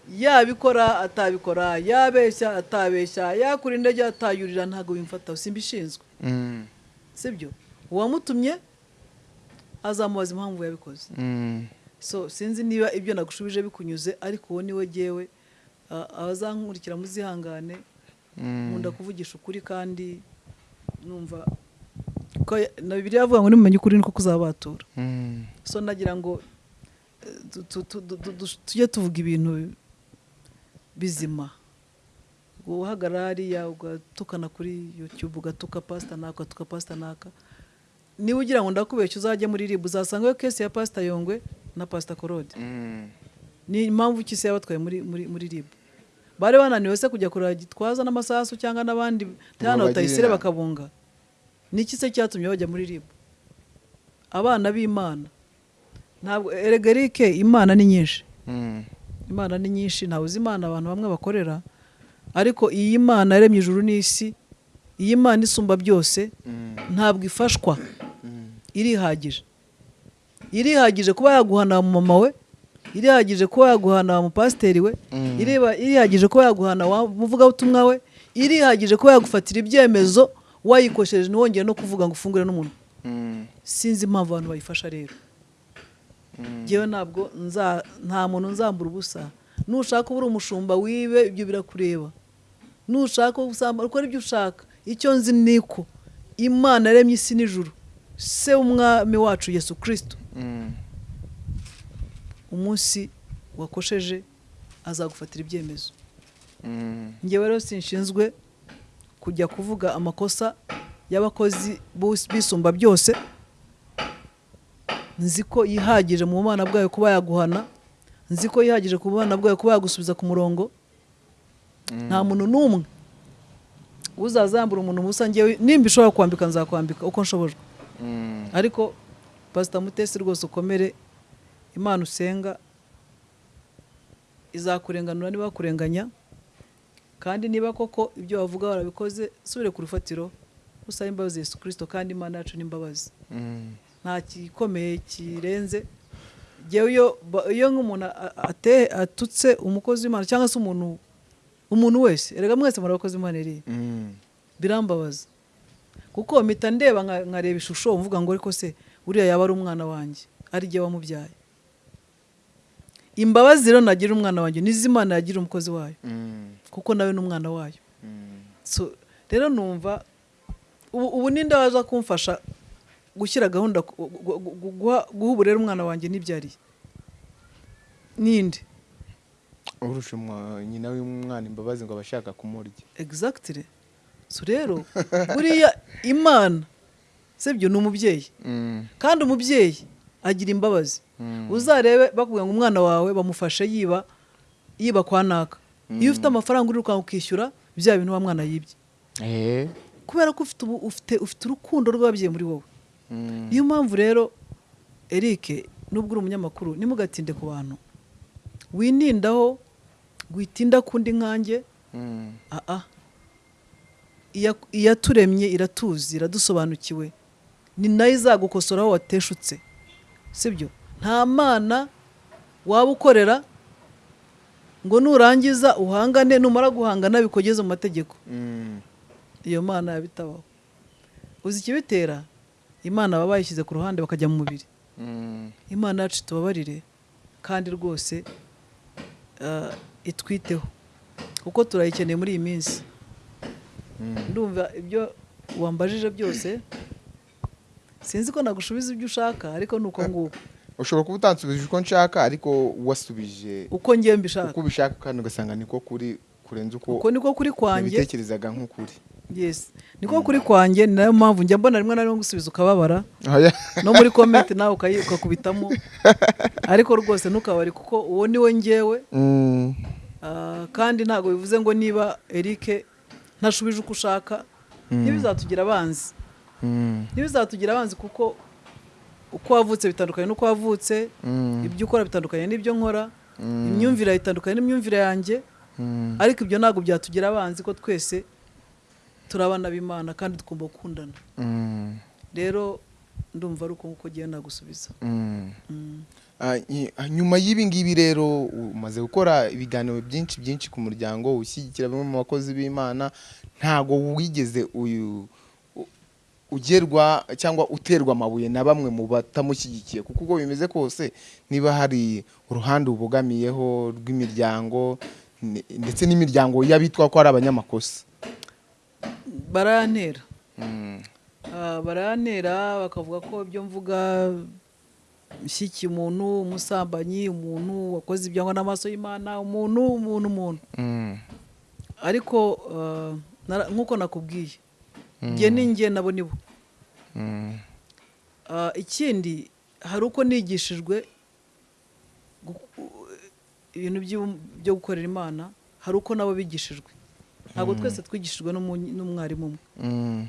yabikora atabikora yabeshya atabeshya yakura indege atayurira ntabwo bimfataho simbishinzwe. Mm. sibyo? Uwamutumye azamubaza impamvu yabikoze. Mm. so sinzi niba ibyo nagushubije bikunyuze ariko uwo ni we ah, abazankurikira muzihangane. Mm. nkunda kuvugisha ukuri kandi numva ko na bibiliya avuga ngo nimumenye ukuri niko kuzabatura. Mm. so nagira ngo eh, tu- tu- tu- tu- tu- tu- tujye tuvuga ibintu bizima. Uhagarara hariya ugatukana kuri youtube ugatuka pasita naka ugatuka pasita naka niba ugira ngo ndakubeshya uzajya muri rib uzasangayo kesi ya pasita yongwe na pasita korode. Mm. ni impamvu ki se yabatwaye muri muri muri rib bari bananiwe se kujya kureba gitwaza n'amasasu cyangwa n'abandi bagire batayisire bakabunga. Ni iki se cyatumye bajya muri rib? Abana b'imana. Ntabwo eregerike imana ni nyinshi. Mm. imana ni nyinshi ntawe uzi imana abantu bamwe bakorera. Ariko iyi mana yaremye ijuru n'isi iyi mana isumba byose Mm. ntabwo ifashwa. Mm. irihagije. Irihagije kuba yaguhana mama we irihagije kuba yaguhana wa mupasiteri we Mm. irihagije kuba yaguhana wa muvugabutumwa we irihagije kuba yagufatira ibyemezo wayikoshereje ntiwongere no kuvuga ngo ufungure n'umuntu Mm. sinzi impamvu abantu bayifasha rero Mm. ngewe ntabwo nza nta muntu nzambura ubusa nushaka uba uri umushumba wibe ibyo birakureba nushaka usamba ukora ibyo ushaka icyo nzi ni ko imana yaremye isi n'ijuru se w'umwami wacu yesu kirisito. Umunsi wakosheje azagufatira ibyemezo. Mm. ngewe rero sinshinzwe kujya kuvuga amakosa y'abakozi bisumba byose. Nzi ko yihagije mu bana bwayo kuba yaguhana. Nzi ko yihagije ku bana bwayo kuba yagusubiza ku murongo. Nta muntu n'umwe uzazambura umuntu musa ngewe nimba ishobora kwambika nzakwambika uko nshobojwe Mm. ariko pasita mutesi rwose ukomere. Imana usenga izakurenganura niba bakurenganya kandi niba koko ibyo bavuga warabikoze subire ku rufatiro usaba imbabazi yesu kirisito kandi imana yacu n'imbabazi Mm. nta gikomeye kirenze. Iyo nk'umuntu atutse umukozi w'imana cyangwa se umuntu umuntu wese erega mwese muri abakozi b'imana iriya Mm. birambabaza. Kuko mpita ndeba nka- nkareba ishusho mvuga ngo ariko se uriya yaba ari umwana wanjye ari jye wamubyaye. Imbabazi rero nagira umwana wanjye nizo imana yagira umukozi wayo. Mm. kuko nawe ni umwana wayo. Mm. So, rero numva ubu ninde waza kumfasha gushyira gahunda gu- gu- gu- guha uburere umwana wanjye nibyariye ninde? Urusha nyina w'umwana imbabazi ngo aba ashaka kumurya. Exactly. So rero buriya imana sibyo ni umubyeyi. Mm. kandi umubyeyi agira imbabazi. Mm. uzarebe bakubwira ngo umwana wawe bamufashe yiba yiba kwa naka. Iyo ufite amafaranga urirukanka ukishyura bya bintu wa mwana yibye. Eh. kubera ko ufite ufite ufite urukundo rw'ababyeyi muri wowe. Mm. niyo mpamvu rero Eric nubwo uri umunyamakuru ntimugatinde ku bantu. Winindaho witinda kundi nkanjye. Iyaturemye iratuzi iradusobanukiwe. Ni na yo izagukosora aho wateshutse. Sibyo? Nta mana waba ukorera ngo nurangiza uhangane numara guhangana bikugeze mu mategeko. Mm. iyo mana yabitabaho. Uzi ikibitera? Imana baba bayishyize ku ruhande bakajya mu mubiri. Mm. imana yacu tubabarire kandi rwose ah, itwiteho. Kuko turayikeneye muri iyi minsi. Mm. ndumva ibyo wambajije byose sinzi ko nagushubiza ibyo ushaka ariko ni uko nguko. Ushobora kuba utansubije uko nshaka ariko wasubije uko ngiye mbishaka. uko ubishaka kandi ugasanga niko kuri kurenza uko uko niko kuri kwanjye. nabitekerezaga nk'ukuri. Yes. Niko kuri kwanjye ni na yo mpamvu njya mbona rimwe na rimwe gusubiza ukababara. Oya. no muri komenti nawe ukakubitamo. Ariko rwose ntukabari kuko uwo ni we ngewe. Mm, Ah, kandi ntabwo bivuze ngo niba Eric ntashubije uko ushaka. Ntibizatugira abanzi. Mm, ntibizatugira abanzi kuko uko wavutse bitandukanye n'uko wavutse mm, ibyo ukora bitandukanye n'ibyo nkora Mm. imyumvire itandukanye n'imyumvire yanjye ariko ibyo ntabwo byatugira abanzi ko twese turi abana b'imana kandi tugomba gukundana. Rero ndumva ari uko nguko ugiye nagusubiza. Ah, ah, nyuma y'ibi ngibi rero umaze gukora ibiganiro byinshi byinshi ku muryango ushyigikira bamwe mu bakozi b'imana ntago wigeze uyu ugerwa cyangwa uterwa amabuye na bamwe mu batamushyigikiye. Kuko uko bimeze kose niba hari uruhande ubogamiyeho rw'imiryango ndetse n'imiryango y'abitwa ko ari abanyamakosa. Barantera Mm, Ah, barantera bakavuga ko ibyo mvuga ishyikiye umuntu umusambanyi umuntu wakoze ibyangwa n'amaso y'imana umuntu umuntu umuntu. Mm, ariko ah, nk'uko nakubwiye njye ni njye nabo ni bo mm, Ah, ikindi hari uko nigishijwe ibintu byo gukorera imana hari uko nabo bigishijwe. Ntabwo twese twigishijwe n'umwarimu umwe. Mm,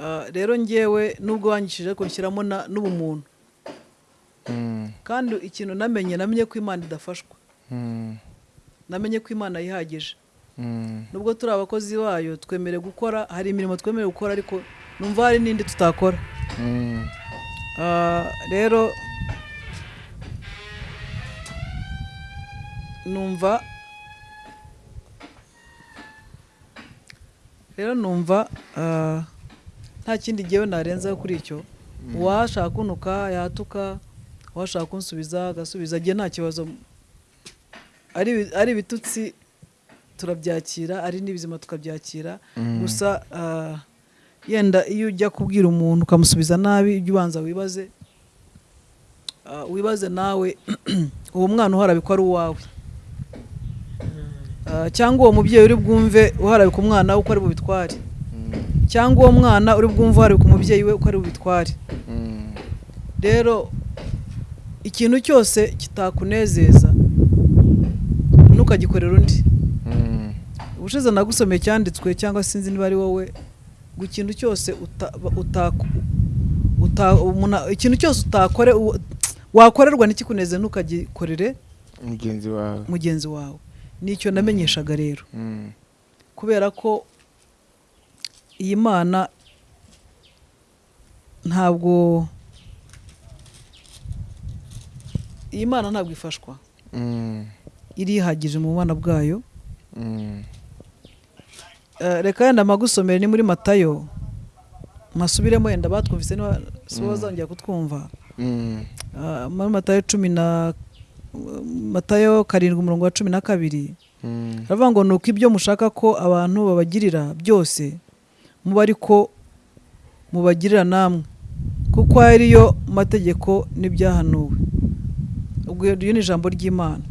Ah, rero ngewe nubwo wanyishije ariko nshyiramo n'ubumuntu kandi ikintu namenye namenye ko imana idafashwa. Namenye ko imana yihagije. Nubwo turi abakozi bayo twemerewe gukora hari imirimo twemerewe gukora ariko numva hari n'indi tutakora. Mm. Ah, rero numva rero numva ah, nta kindi ngewe narenzaho kuri icyo. Uwashaka kunuka yatuka uwashaka kunsubiza agasubiza agiye nta kibazo. Ari ibitutsi turabyakira ari n'ibizima tukabyakira. Gusa ah, yenda iyo ujya kubwira umuntu ukamusubiza nabi ujya ubanza wibaze ah, wibaze nawe uwo mwana uharabikwa ari uwawe. Ah, cyangwa uwo mubyeyi uri bwumve uharabika umwana we uko ari bubitware. Cyangwa uwo mwana uri bwumve uharabika umubyeyi we uko ari bubitware. Mm, rero ikintu cyose kitakunezeza ntukagikorera undi. mm, ubushize nagusomeye cyanditswe cyangwa sinzi niba ari wowe ngo ikintu cyose ikintu cyose utakore wakorerwa ntikikuneze ntukagikorere? Mugenzi wawe. Mugenzi wawe. Nicyo namenyeshaga rero. Mm, kubera ko iyi mana ntabwo iyi mana ntabwo ifashwa. Mm, irihagije mu bwana bwayo. Mm, reka yenda magusomere ni muri matayo. Masubiremo yenda batwumvise niba si bo bazongera kutwumva. Mm, Ah, muri matayo cumi na matayo karindwi umurongo wa cumi na kabiri. Mm, aravuga ngo ni uko ibyo mushaka ko abantu babagirira byose muba ariko mubagirira namwe. Kuko ariyo mategeko n'ibyahanuwe. Ubwo iryo ni ijambo ry'imana.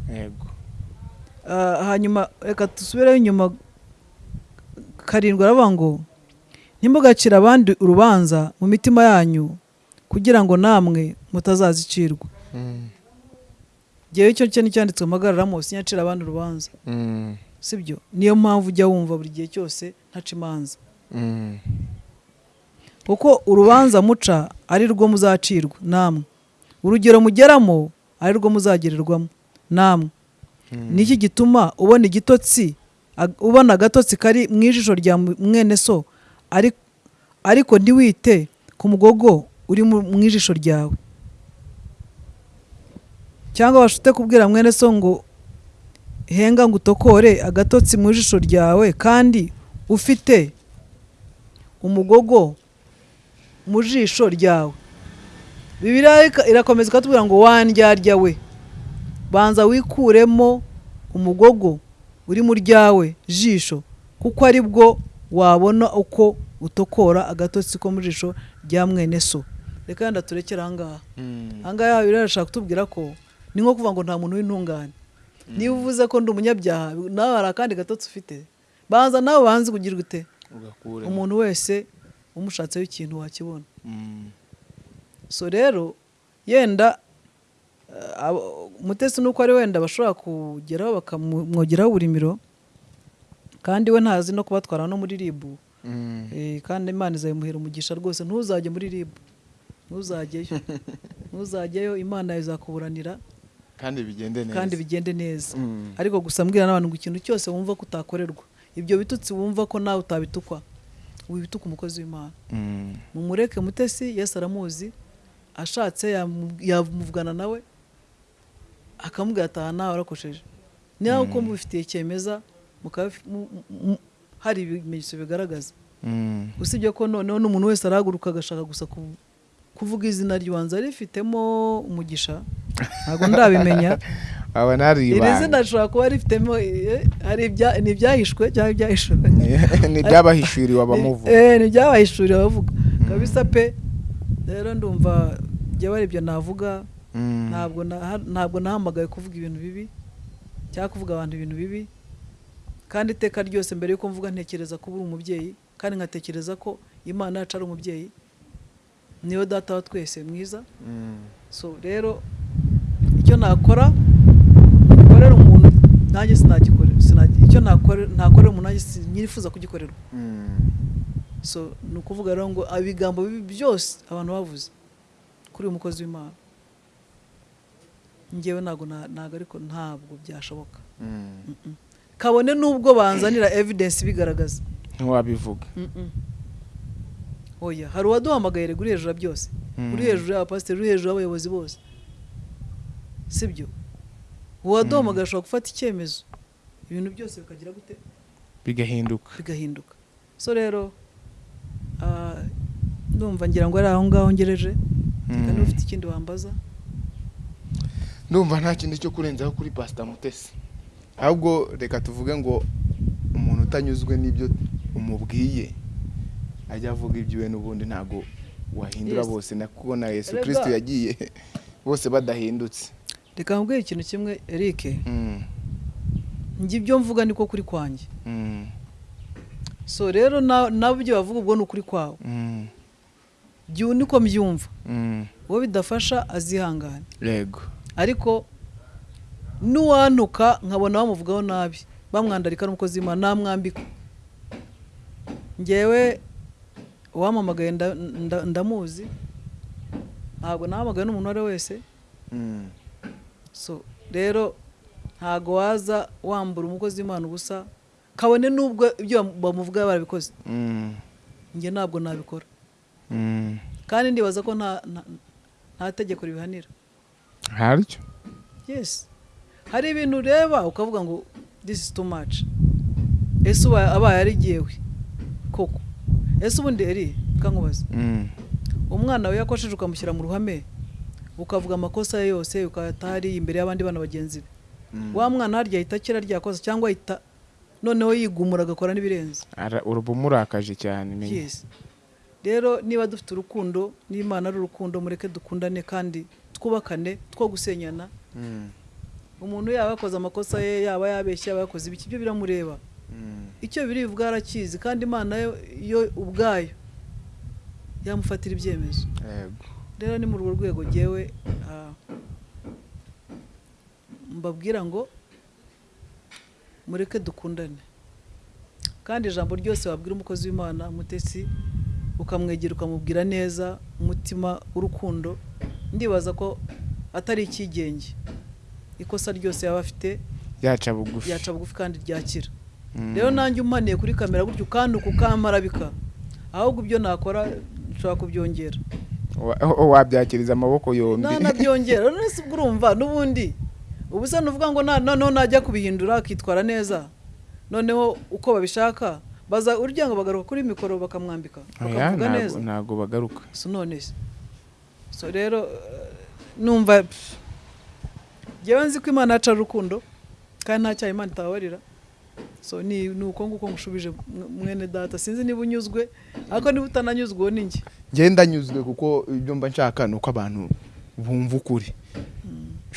Ah, hanyuma reka dusubireho inyuma karindwi aravuga ngo ntimugacire abandi urubanza mu mitima yanyu kugira ngo namwe mutazazicirwa. Mm, ngewe icyo cyo nticyanditswe mpagararamo sinyacira abandi urubanza. Mm, sibyo? Niyo mpamvu ujya wumva buri gihe cyose ntaca imanza. Mm, kuko urubanza muca ari rwo muzacirwa namwe. Urugero mugeramo ari rwo muzagererwamo namwe. Niki gituma ubona igitotsi ubona agatotsi kari mu ijisho rya mwene so. Ari- ariko ntiwite ku mugogo uri mu ijisho ryawe. Cyangwa bashute kubwira mwene so ngo henga ngo utokore agatotsi mu ijisho ryawe kandi ufite umugogo mu jisho ryawe. Bibiriya irakomeza ikatubwira ngo wandyarya we. Banza wikuremo umugogo uri mu ryawe jisho kuko ari bwo wabona uko utokora agatotsi ko mu jisho rya mwene so. Reka yenda turekere ahangaha Mm. ahangaha rero arashaka kutubwira ko ni nko kuvuga ngo nta muntu w'intungane. Niba uvuze ko ndi umunyabyaha nawe hari akandi gatotsi ufite? Banza nawe banze kugira ute? Umuntu wese umushatseho ikintu wakibona. Mm. so rero yenda umutesi nuko ari wenda bashobora kugeraho bakamwogeraho uburimiro kandi we ntazi no kubatwara no muri ribu Mm. Eh, kandi imana izabimuhera umugisha rwose. Ntuzajye muri ribu ntuzajyeyo. Ntuzajyeyo. Imana izakuburanira. Kandi bigende neza. Kandi bigende neza. Mm. ariko gusa mbwira n'abantu ngo ikintu cyose wumva ko utakorerwa ibyo bitutsi wumva ko nawe utabitukwa wibituka umukozi w'imana. Mm. mumureke mutesi yesu aramuzi ashatse yamu- yamuvugana nawe akamubwira ataha nawe warakosheje niba uko mubifitiye cyemeza hari ibimenyetso bigaragaza. Mm. usibye ko noneho n'umuntu wese arahaguruka agashaka gusa ku- kuvuga izina ry'ubanza rifitemo umugisha. Ntabwo ndabimenya. Iri zina rishobora kuba rifitemo eh, ni ibyahishwe cyangwa ibyahishwe ni iby'abahishuriwe abamuvuga. Eh, ni ibyabahishuriwe abavuga. Kabisa pe rero ndumva jyewe ari ibyo navuga. Ntabwo na- ntabwo nahamagaye kuvuga ibintu bibi cyangwa kuvuga abantu ibintu bibi. Kandi iteka ryose mbere yuko mvuga ntekereza ko uri umubyeyi kandi nkatekereza ko imana yacu ari umubyeyi ni we data wa twese mwiza. Mm. so rero icyo nakora nkorera umuntu nanjye sinagikorera sinagi- icyo nakore- nakorera umuntu nanjye sinifuza kugikorerwa. Mm. so ni ukuvuga rero ngo ibigambo bibi byose abantu bavuze kuri uyu mukozi w'imana. Ngewe ntabwo na- ntabwo ariko ntabwo byashoboka. Mm. Mm-mm. kabone n'ubwo banzanira evidence bigaragaza. Ntiwabivuga. Oya hari uwaduhamagaye rero uri hejuru ya byose. Uri hejuru y'abapasiteri uri hejuru y'abayobozi bose. Sibyo? Uwaduhamagaye ashobora gufata icyemezo. Ibintu byose bikagira gute? Bigahinduka. Bigahinduka. So rero ah, ndumva ngira ngo ari aho ngaho ngereje. Reka niba ufite ikindi wambaza. Ndumva nta kindi cyo kurenzaho kuri pasita mutesi. Ahubwo reka tuvuge ngo umuntu utanyuzwe n'ibyo umubwiye. Ajya avuga iby'iwe n'ubundi ntabwo wahindura bose. Kuko na yesu kirisito yagiye. Bose badahindutse. Reka mbwira ikintu kimwe eric. Mm. njye ibyo mvuga niko kuri kwanjye. Mm. so rero na- nabo ibyo bavuga ubwo ni ukuri kwawe. Mm. niko mbyumva. Uwo bidafasha azihangane. Yego ariko n'uwantuka nkabona bamuvugaho nabi bamwandarika n'umukozi w'imana namwambika ngewe nda- ndamuzi ntabwo nahamagaye n'umuntu uwo ari we wese Mm. so rero ntabwo waza wambura umukozi w'imana ubusa kabone n'ubwo ibyo bamuvuga barabikoze Mm. njye ntabwo nabikora Mm. kandi ndibaza ko nta tegeko ribihanira haryo yes. Hari ibintu ureba ukavuga ngo this is too much. Ese uba abaye arigiyewe koko. Ese ubundi eri kankubaza Mm. umwana we yakosheje ukamushyira mu ruhame ukavuga amakosa ye yose ukayata hariya imbere y'abandi bana bagenzi be. Mm. wa mwana harya ahita akira rya kosa cyangwa ahita noneho yigumura agakora n'ibirenze. Uruba umurakaje cyane rero niba dufite urukundo n'imana ari urukundo mureke dukundane kandi twubakane two gusenyana? Mm. umuntu yaba yakoze amakosa ye yaba yabeshye yaba yakoze ibiki byo biramureba. Mm. icyo biri buvuga arakizi kandi imana yo, yo ubwayo yamufatira ibyemezo. Rero ni muri urwo rwego ngewe ah, mbabwira ngo mureke dukundane. Kandi ijambo ryose wabwira umukozi w'imana mutesi ukamwegera ukamubwira neza umutima w'urukundo ndibaza ko atari icyigenge. Ikosa ryose yaba afite yaca bugufi. yaca bugufi kandi ryakira. Mm. rero nanjye umaniye kuri kamera gutyo kandi ukamarabika ahubwo ibyo nakora nshobora kubyongera. Wabyakiriza amaboko yombi. Nanabyongera ubwo urumva n'ubundi. Ubu se nuvuga ngo noneho najya kubihindura akitwara neza. Noneho uko babishaka baza urya ngo bagaruka kuri mikoro bakamwambika. Bakavuga neza. ntago bagaruka. So none se. So rero eh, numva njyewe nzi ko imana yaca urukundo kandi nta cyaha imana itababarira. So ni uko nguko ngushubije mw- mwene data. Sinzi niba unyuzwe ariko niba utananyuzwe uwo ni njye. Ngenda nyuzwe kuko ibyo mba nshaka ni uko abantu bumva ukuri.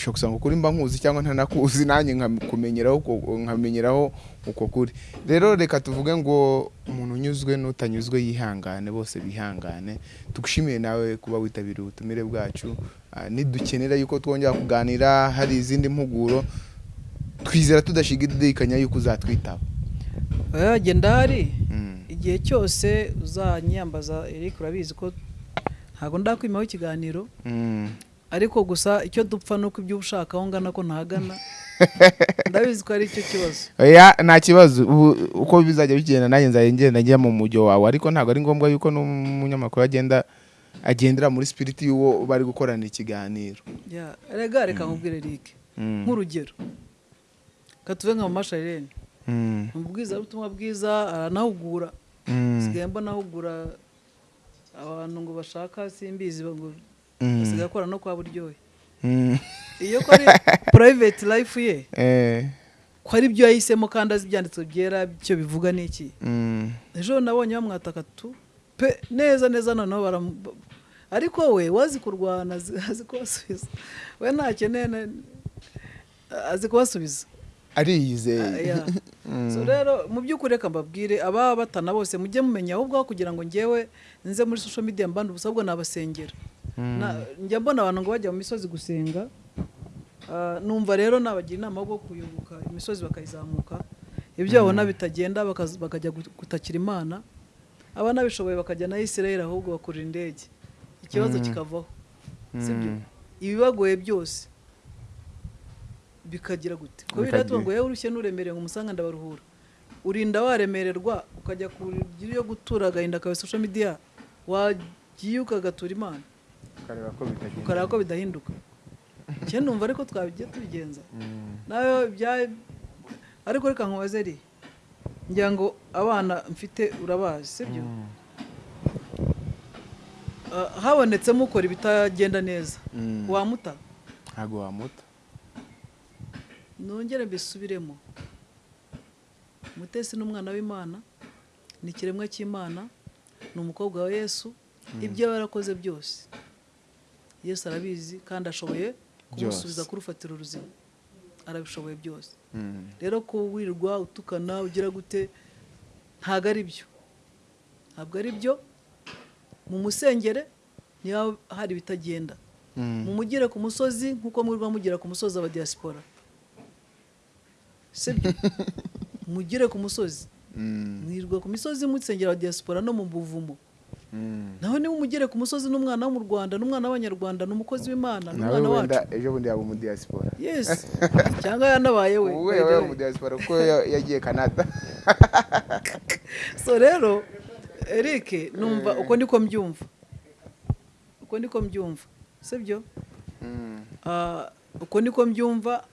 Gusanga ukuri mba nkuzi cyangwa ntanakuzi nanjye nkakumenyeraho nkamenyeraho uko kuri. Rero reka tuvuge ngo umuntu unyuzwe n'utanyuzwe yihangane bose bihangane. Tugushimiye nawe kuba witabiriye ubutumire bwacu. Ah, nidukenera yuko twongera kuganira hari izindi mpuguro twizera tudashidikanya yuko uzatwitaba genda hari Mm. igihe cyose uzanyambaza Eric urabizi ko ntabwo ndakwimaho ikiganiro Mm. Ariko gusa icyo dupfa ni uko ibyo uba ushaka aho ngana ko ntahagana ndabizi ko ari cyo kibazo. Oya nta kibazo. Uko bizajya bigenda nanjye nzajya ngenda njya mu mujyo wawe. Ariko ntabwo ari ngombwa yuko n'umunyamakuru agenda agendera muri sipiriti y'uwo bari gukorana ikiganiro. Ya, rega reka nkubwire Eric. Mm. nk'urugero. Katuve nka mama Sharirene Mm. ni ubwizabutumwa bwiza aranahugura. Mm. mbona ahugura abantu ngo bashaka simbizi ngo Mm. Asigaye akora no kwa buryohe Mm. iyo ko ari private life ye Eh. ko ari byo yahisemo kandi azi ibyanditswe byera icyo bivuga ni iki Mm. ejo nabonye bamwataka tu pe neza neza noneho baramu ariko we wazi kurwana azi kubasubiza we ntakeneye na- azi kubasubiza Ah, ariyizeye. Mm. so rero mu by'ukuri reka mbabwire ababa batana bose mujye mumenya ahubwo kugira ngo ngewe nze muri social media mbanda ubusa ahubwo nabasengera Na- njya mbona abantu ngo bajya mu misozi gusenga Ah, numva rero nabagira inama yo kuyoboka imisozi bakayizamuka ibyo babona bitagenda bakajya gu- gutakira imana abanabishoboye bakajya na isirayeli ahubwo bakurira indege. Ikibazo kikavaho. Sibyo Mm. ibibagoye byose bikagira gute? Ko Bikagira. biratuma ngo yewe urushye n'uremereye ngo umusanga ndabaruhura. Urinda waremererwa ukajya kugira iyo gutura agahinda kawe social media wagiye ukagatura imana. Ukareba ko bitagenda ukareba ko bidahinduka. Cyane numva ariko twabigiye tubigenza. Mm. nawe bya ariko reka nkubaze ri. Ngira ngo abana mfite urabazi sibyo? Mm. Ah, habonetsemo ukora ibitagenda neza. Mm. wamuta ntabwo wamuta nongere mbisubiremo. Mutesi ni umwana w'imana ni ikiremwa cy'imana ni umukobwa wa yesu. Ibyo yaba yarakoze byose. Yesu arabizi kandi ashoboye kumusubiza ku rufatiro ruzima arabishoboye byose. Mm. rero ko wirirwa utukana ugira gute ntabwo ari byo. Ntabwo ari byo. Mu musengere niba hari ibitagenda. Mm. mumugire ku musozi nk'uko mwirirwa mugera ku musozi aba diaspora sibyo mugire ku musozi. Mm. mwirirwa ku misozi musengera aba diaspora no mu buvumo Mm. naho niba umugere ku musozi n'umwana wo mu rwanda n'umwana w'abanyarwanda ni umukozi w'imana ni nawe umwana wenda wacu. ejo bundi yaba umudiyasipora yes. Cyangwa yanabaye we. We yaba umudiyasipora kuko ya- yagiye canada. So rero eric numva uko niko mbyumva. Uko niko mbyumva. Sibyo? Mm. Ah, uko niko mbyumva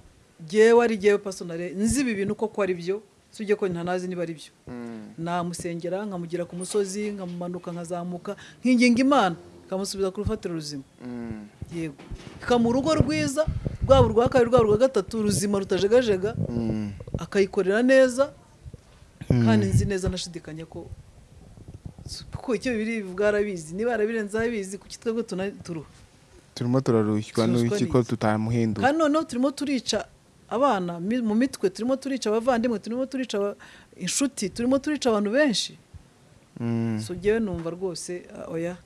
jyewe ari jyewe pasonare nzi ibi bintu koko ari byo si ujye ko ntanazi niba ari byo. Mm. namusengera nkamugira ku musozi nkamumanuka nkazamuka nkinginga imana. Ikamusubiza ku rufatiro ruzima. Mm. yego. Ikamuha urugo rwiza rwaba urwa kabiri rwaba urwa gatatu ruzima rutajegajega. Mm. akayikorera neza kandi nzi neza nashidikanya ko kuko icyo bibiri bivuga arabizi niba yarabirenzeho abizi kuki twebwe turuha? Turimo turarushywa n'iki ko n'iki? tutamuhinduye kandi noneho turimo turica abana mu mitwe turimo turica abavandimwe turimo turica inshuti turimo turica abantu benshi Mm. so njyewe numva rwose ah, oya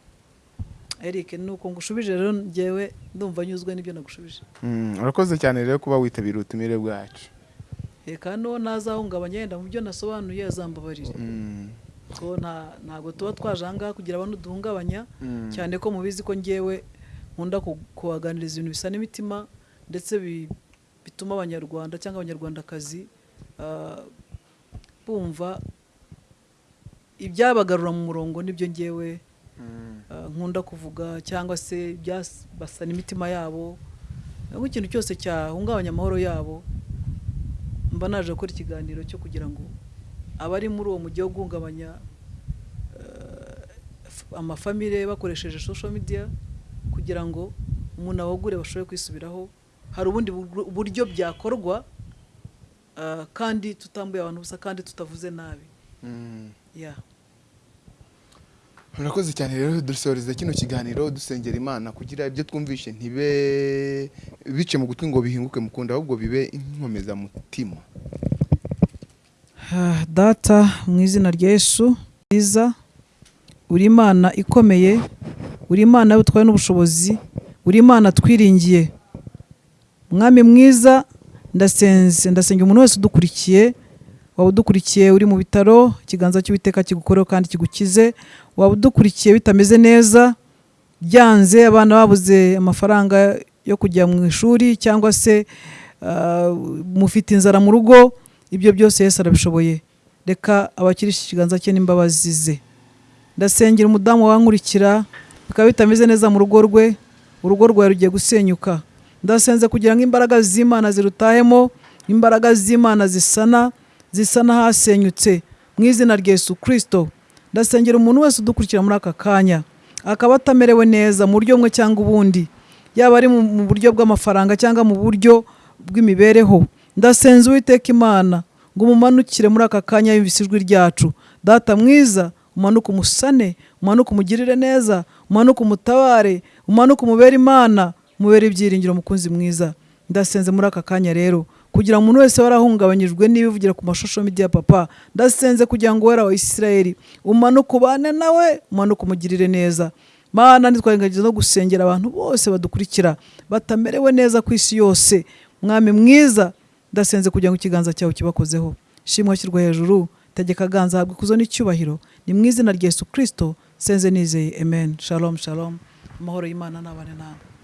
eric nuko ngushubije rero njyewe ndumva nyuzwe n'ibyo nagushubije Mm. urakoze cyane rero kuba witabira ubutumire bwacu reka n'uwo ntazahungabanya yenda mu byo nasobanuye azambabarire Mm. ntabwo tuba twaje aha ngaha kugira abantu duhungabanya cyane ko mubizi ko njyewe nkunda ku- kubaganiriza ibintu bisa n'imitima ndetse bituma abanyarwanda cyangwa abanyarwandakazi ah, bumva ibyabagarura mu murongo ni byo njyewe Mm. ah, nkunda kuvuga cyangwa se ibyabasana imitima yabo cyangwa ikintu cyose cyahungabanya amahoro yabo mba naje gukora ikiganiro cyo kugira ngo abari muri uwo mujyi wo guhungabanya f- amafamile bakoresheje social media kugira ngo umuntu awugure bashobore kwisubiraho hari ubundi bur- buryo byakorwa ah, kandi tutambuye abantu ubusa kandi tutavuze nabi. Mm. ya murakoze cyane rero dusoreza kino kiganiro dusengera imana kugira ibyo twumvishe ntibe bice mu gutwi ngo bihinguke mu kundi ahubwo bibe inkomezamutima Ah, data mu izina rya yesu nziza uri imana ikomeye uri imana y'ubutware n'ubushobozi uri imana twiringiye. Mwami mwiza ndasenze ndasengera umuntu wese udukurikiye waba udukurikiye uri mu bitaro ikiganza cy'uwiteka kigukoreho kandi kigukize waba udukurikiye bitameze neza byanze abana babuze amafaranga yo kujya mu ishuri cyangwa se ah, mufite inzara mu rugo ibyo byose Yesu arabishoboye. Reka abakirisha ikiganza cye n'imbabazi ze. Ndasengera umudamu wankurikira bikaba bitameze neza mu rugo rwe urugo rwawe rugiye gusenyuka. Ndasenze kugira ngo imbaraga z'imana zirutahemo imbaraga z'imana zisana zisana hasenyutse. Mu izina rya Yesu kirisito ndasengera umuntu wese udukurikira muri aka kanya. Akaba atamerewe neza mu buryo bumwe cyangwa ubundi. Yaba ari mu buryo bw'amafaranga cyangwa mu buryo bw'imibereho. Ndasenze uwiteka imana ngo umumanukire muri aka kanya yumvise ijwi ryacu. Data mwiza umanuke umusane umanuke umugirire neza umanuke umutabare umanuke umubere imana. Umubere ibyiringiro mukunzi mwiza. Ndasenze muri aka kanya rero. Kugira ngo umuntu wese warahungabanyijwe n'ibivugira ku mashusho media papa ndasenze kugira ngo wera wa isirayeli umanuke ubane nawe umanuke umugirire neza. Mana ntitwarengagiza no gusengera abantu bose badukurikira batamerewe neza ku isi yose. Mwami mwiza ndasenze kugira ngo ikiganza cyawe kibakozeho. Shimwa shyirwa hejuru tegeka ganza habwa ikuzo n'icyubahiro. Ni mu izina rya yesu kirisito senze nizeye. Amen. Shalom shalom. Amahoro y'imana n'abane nawe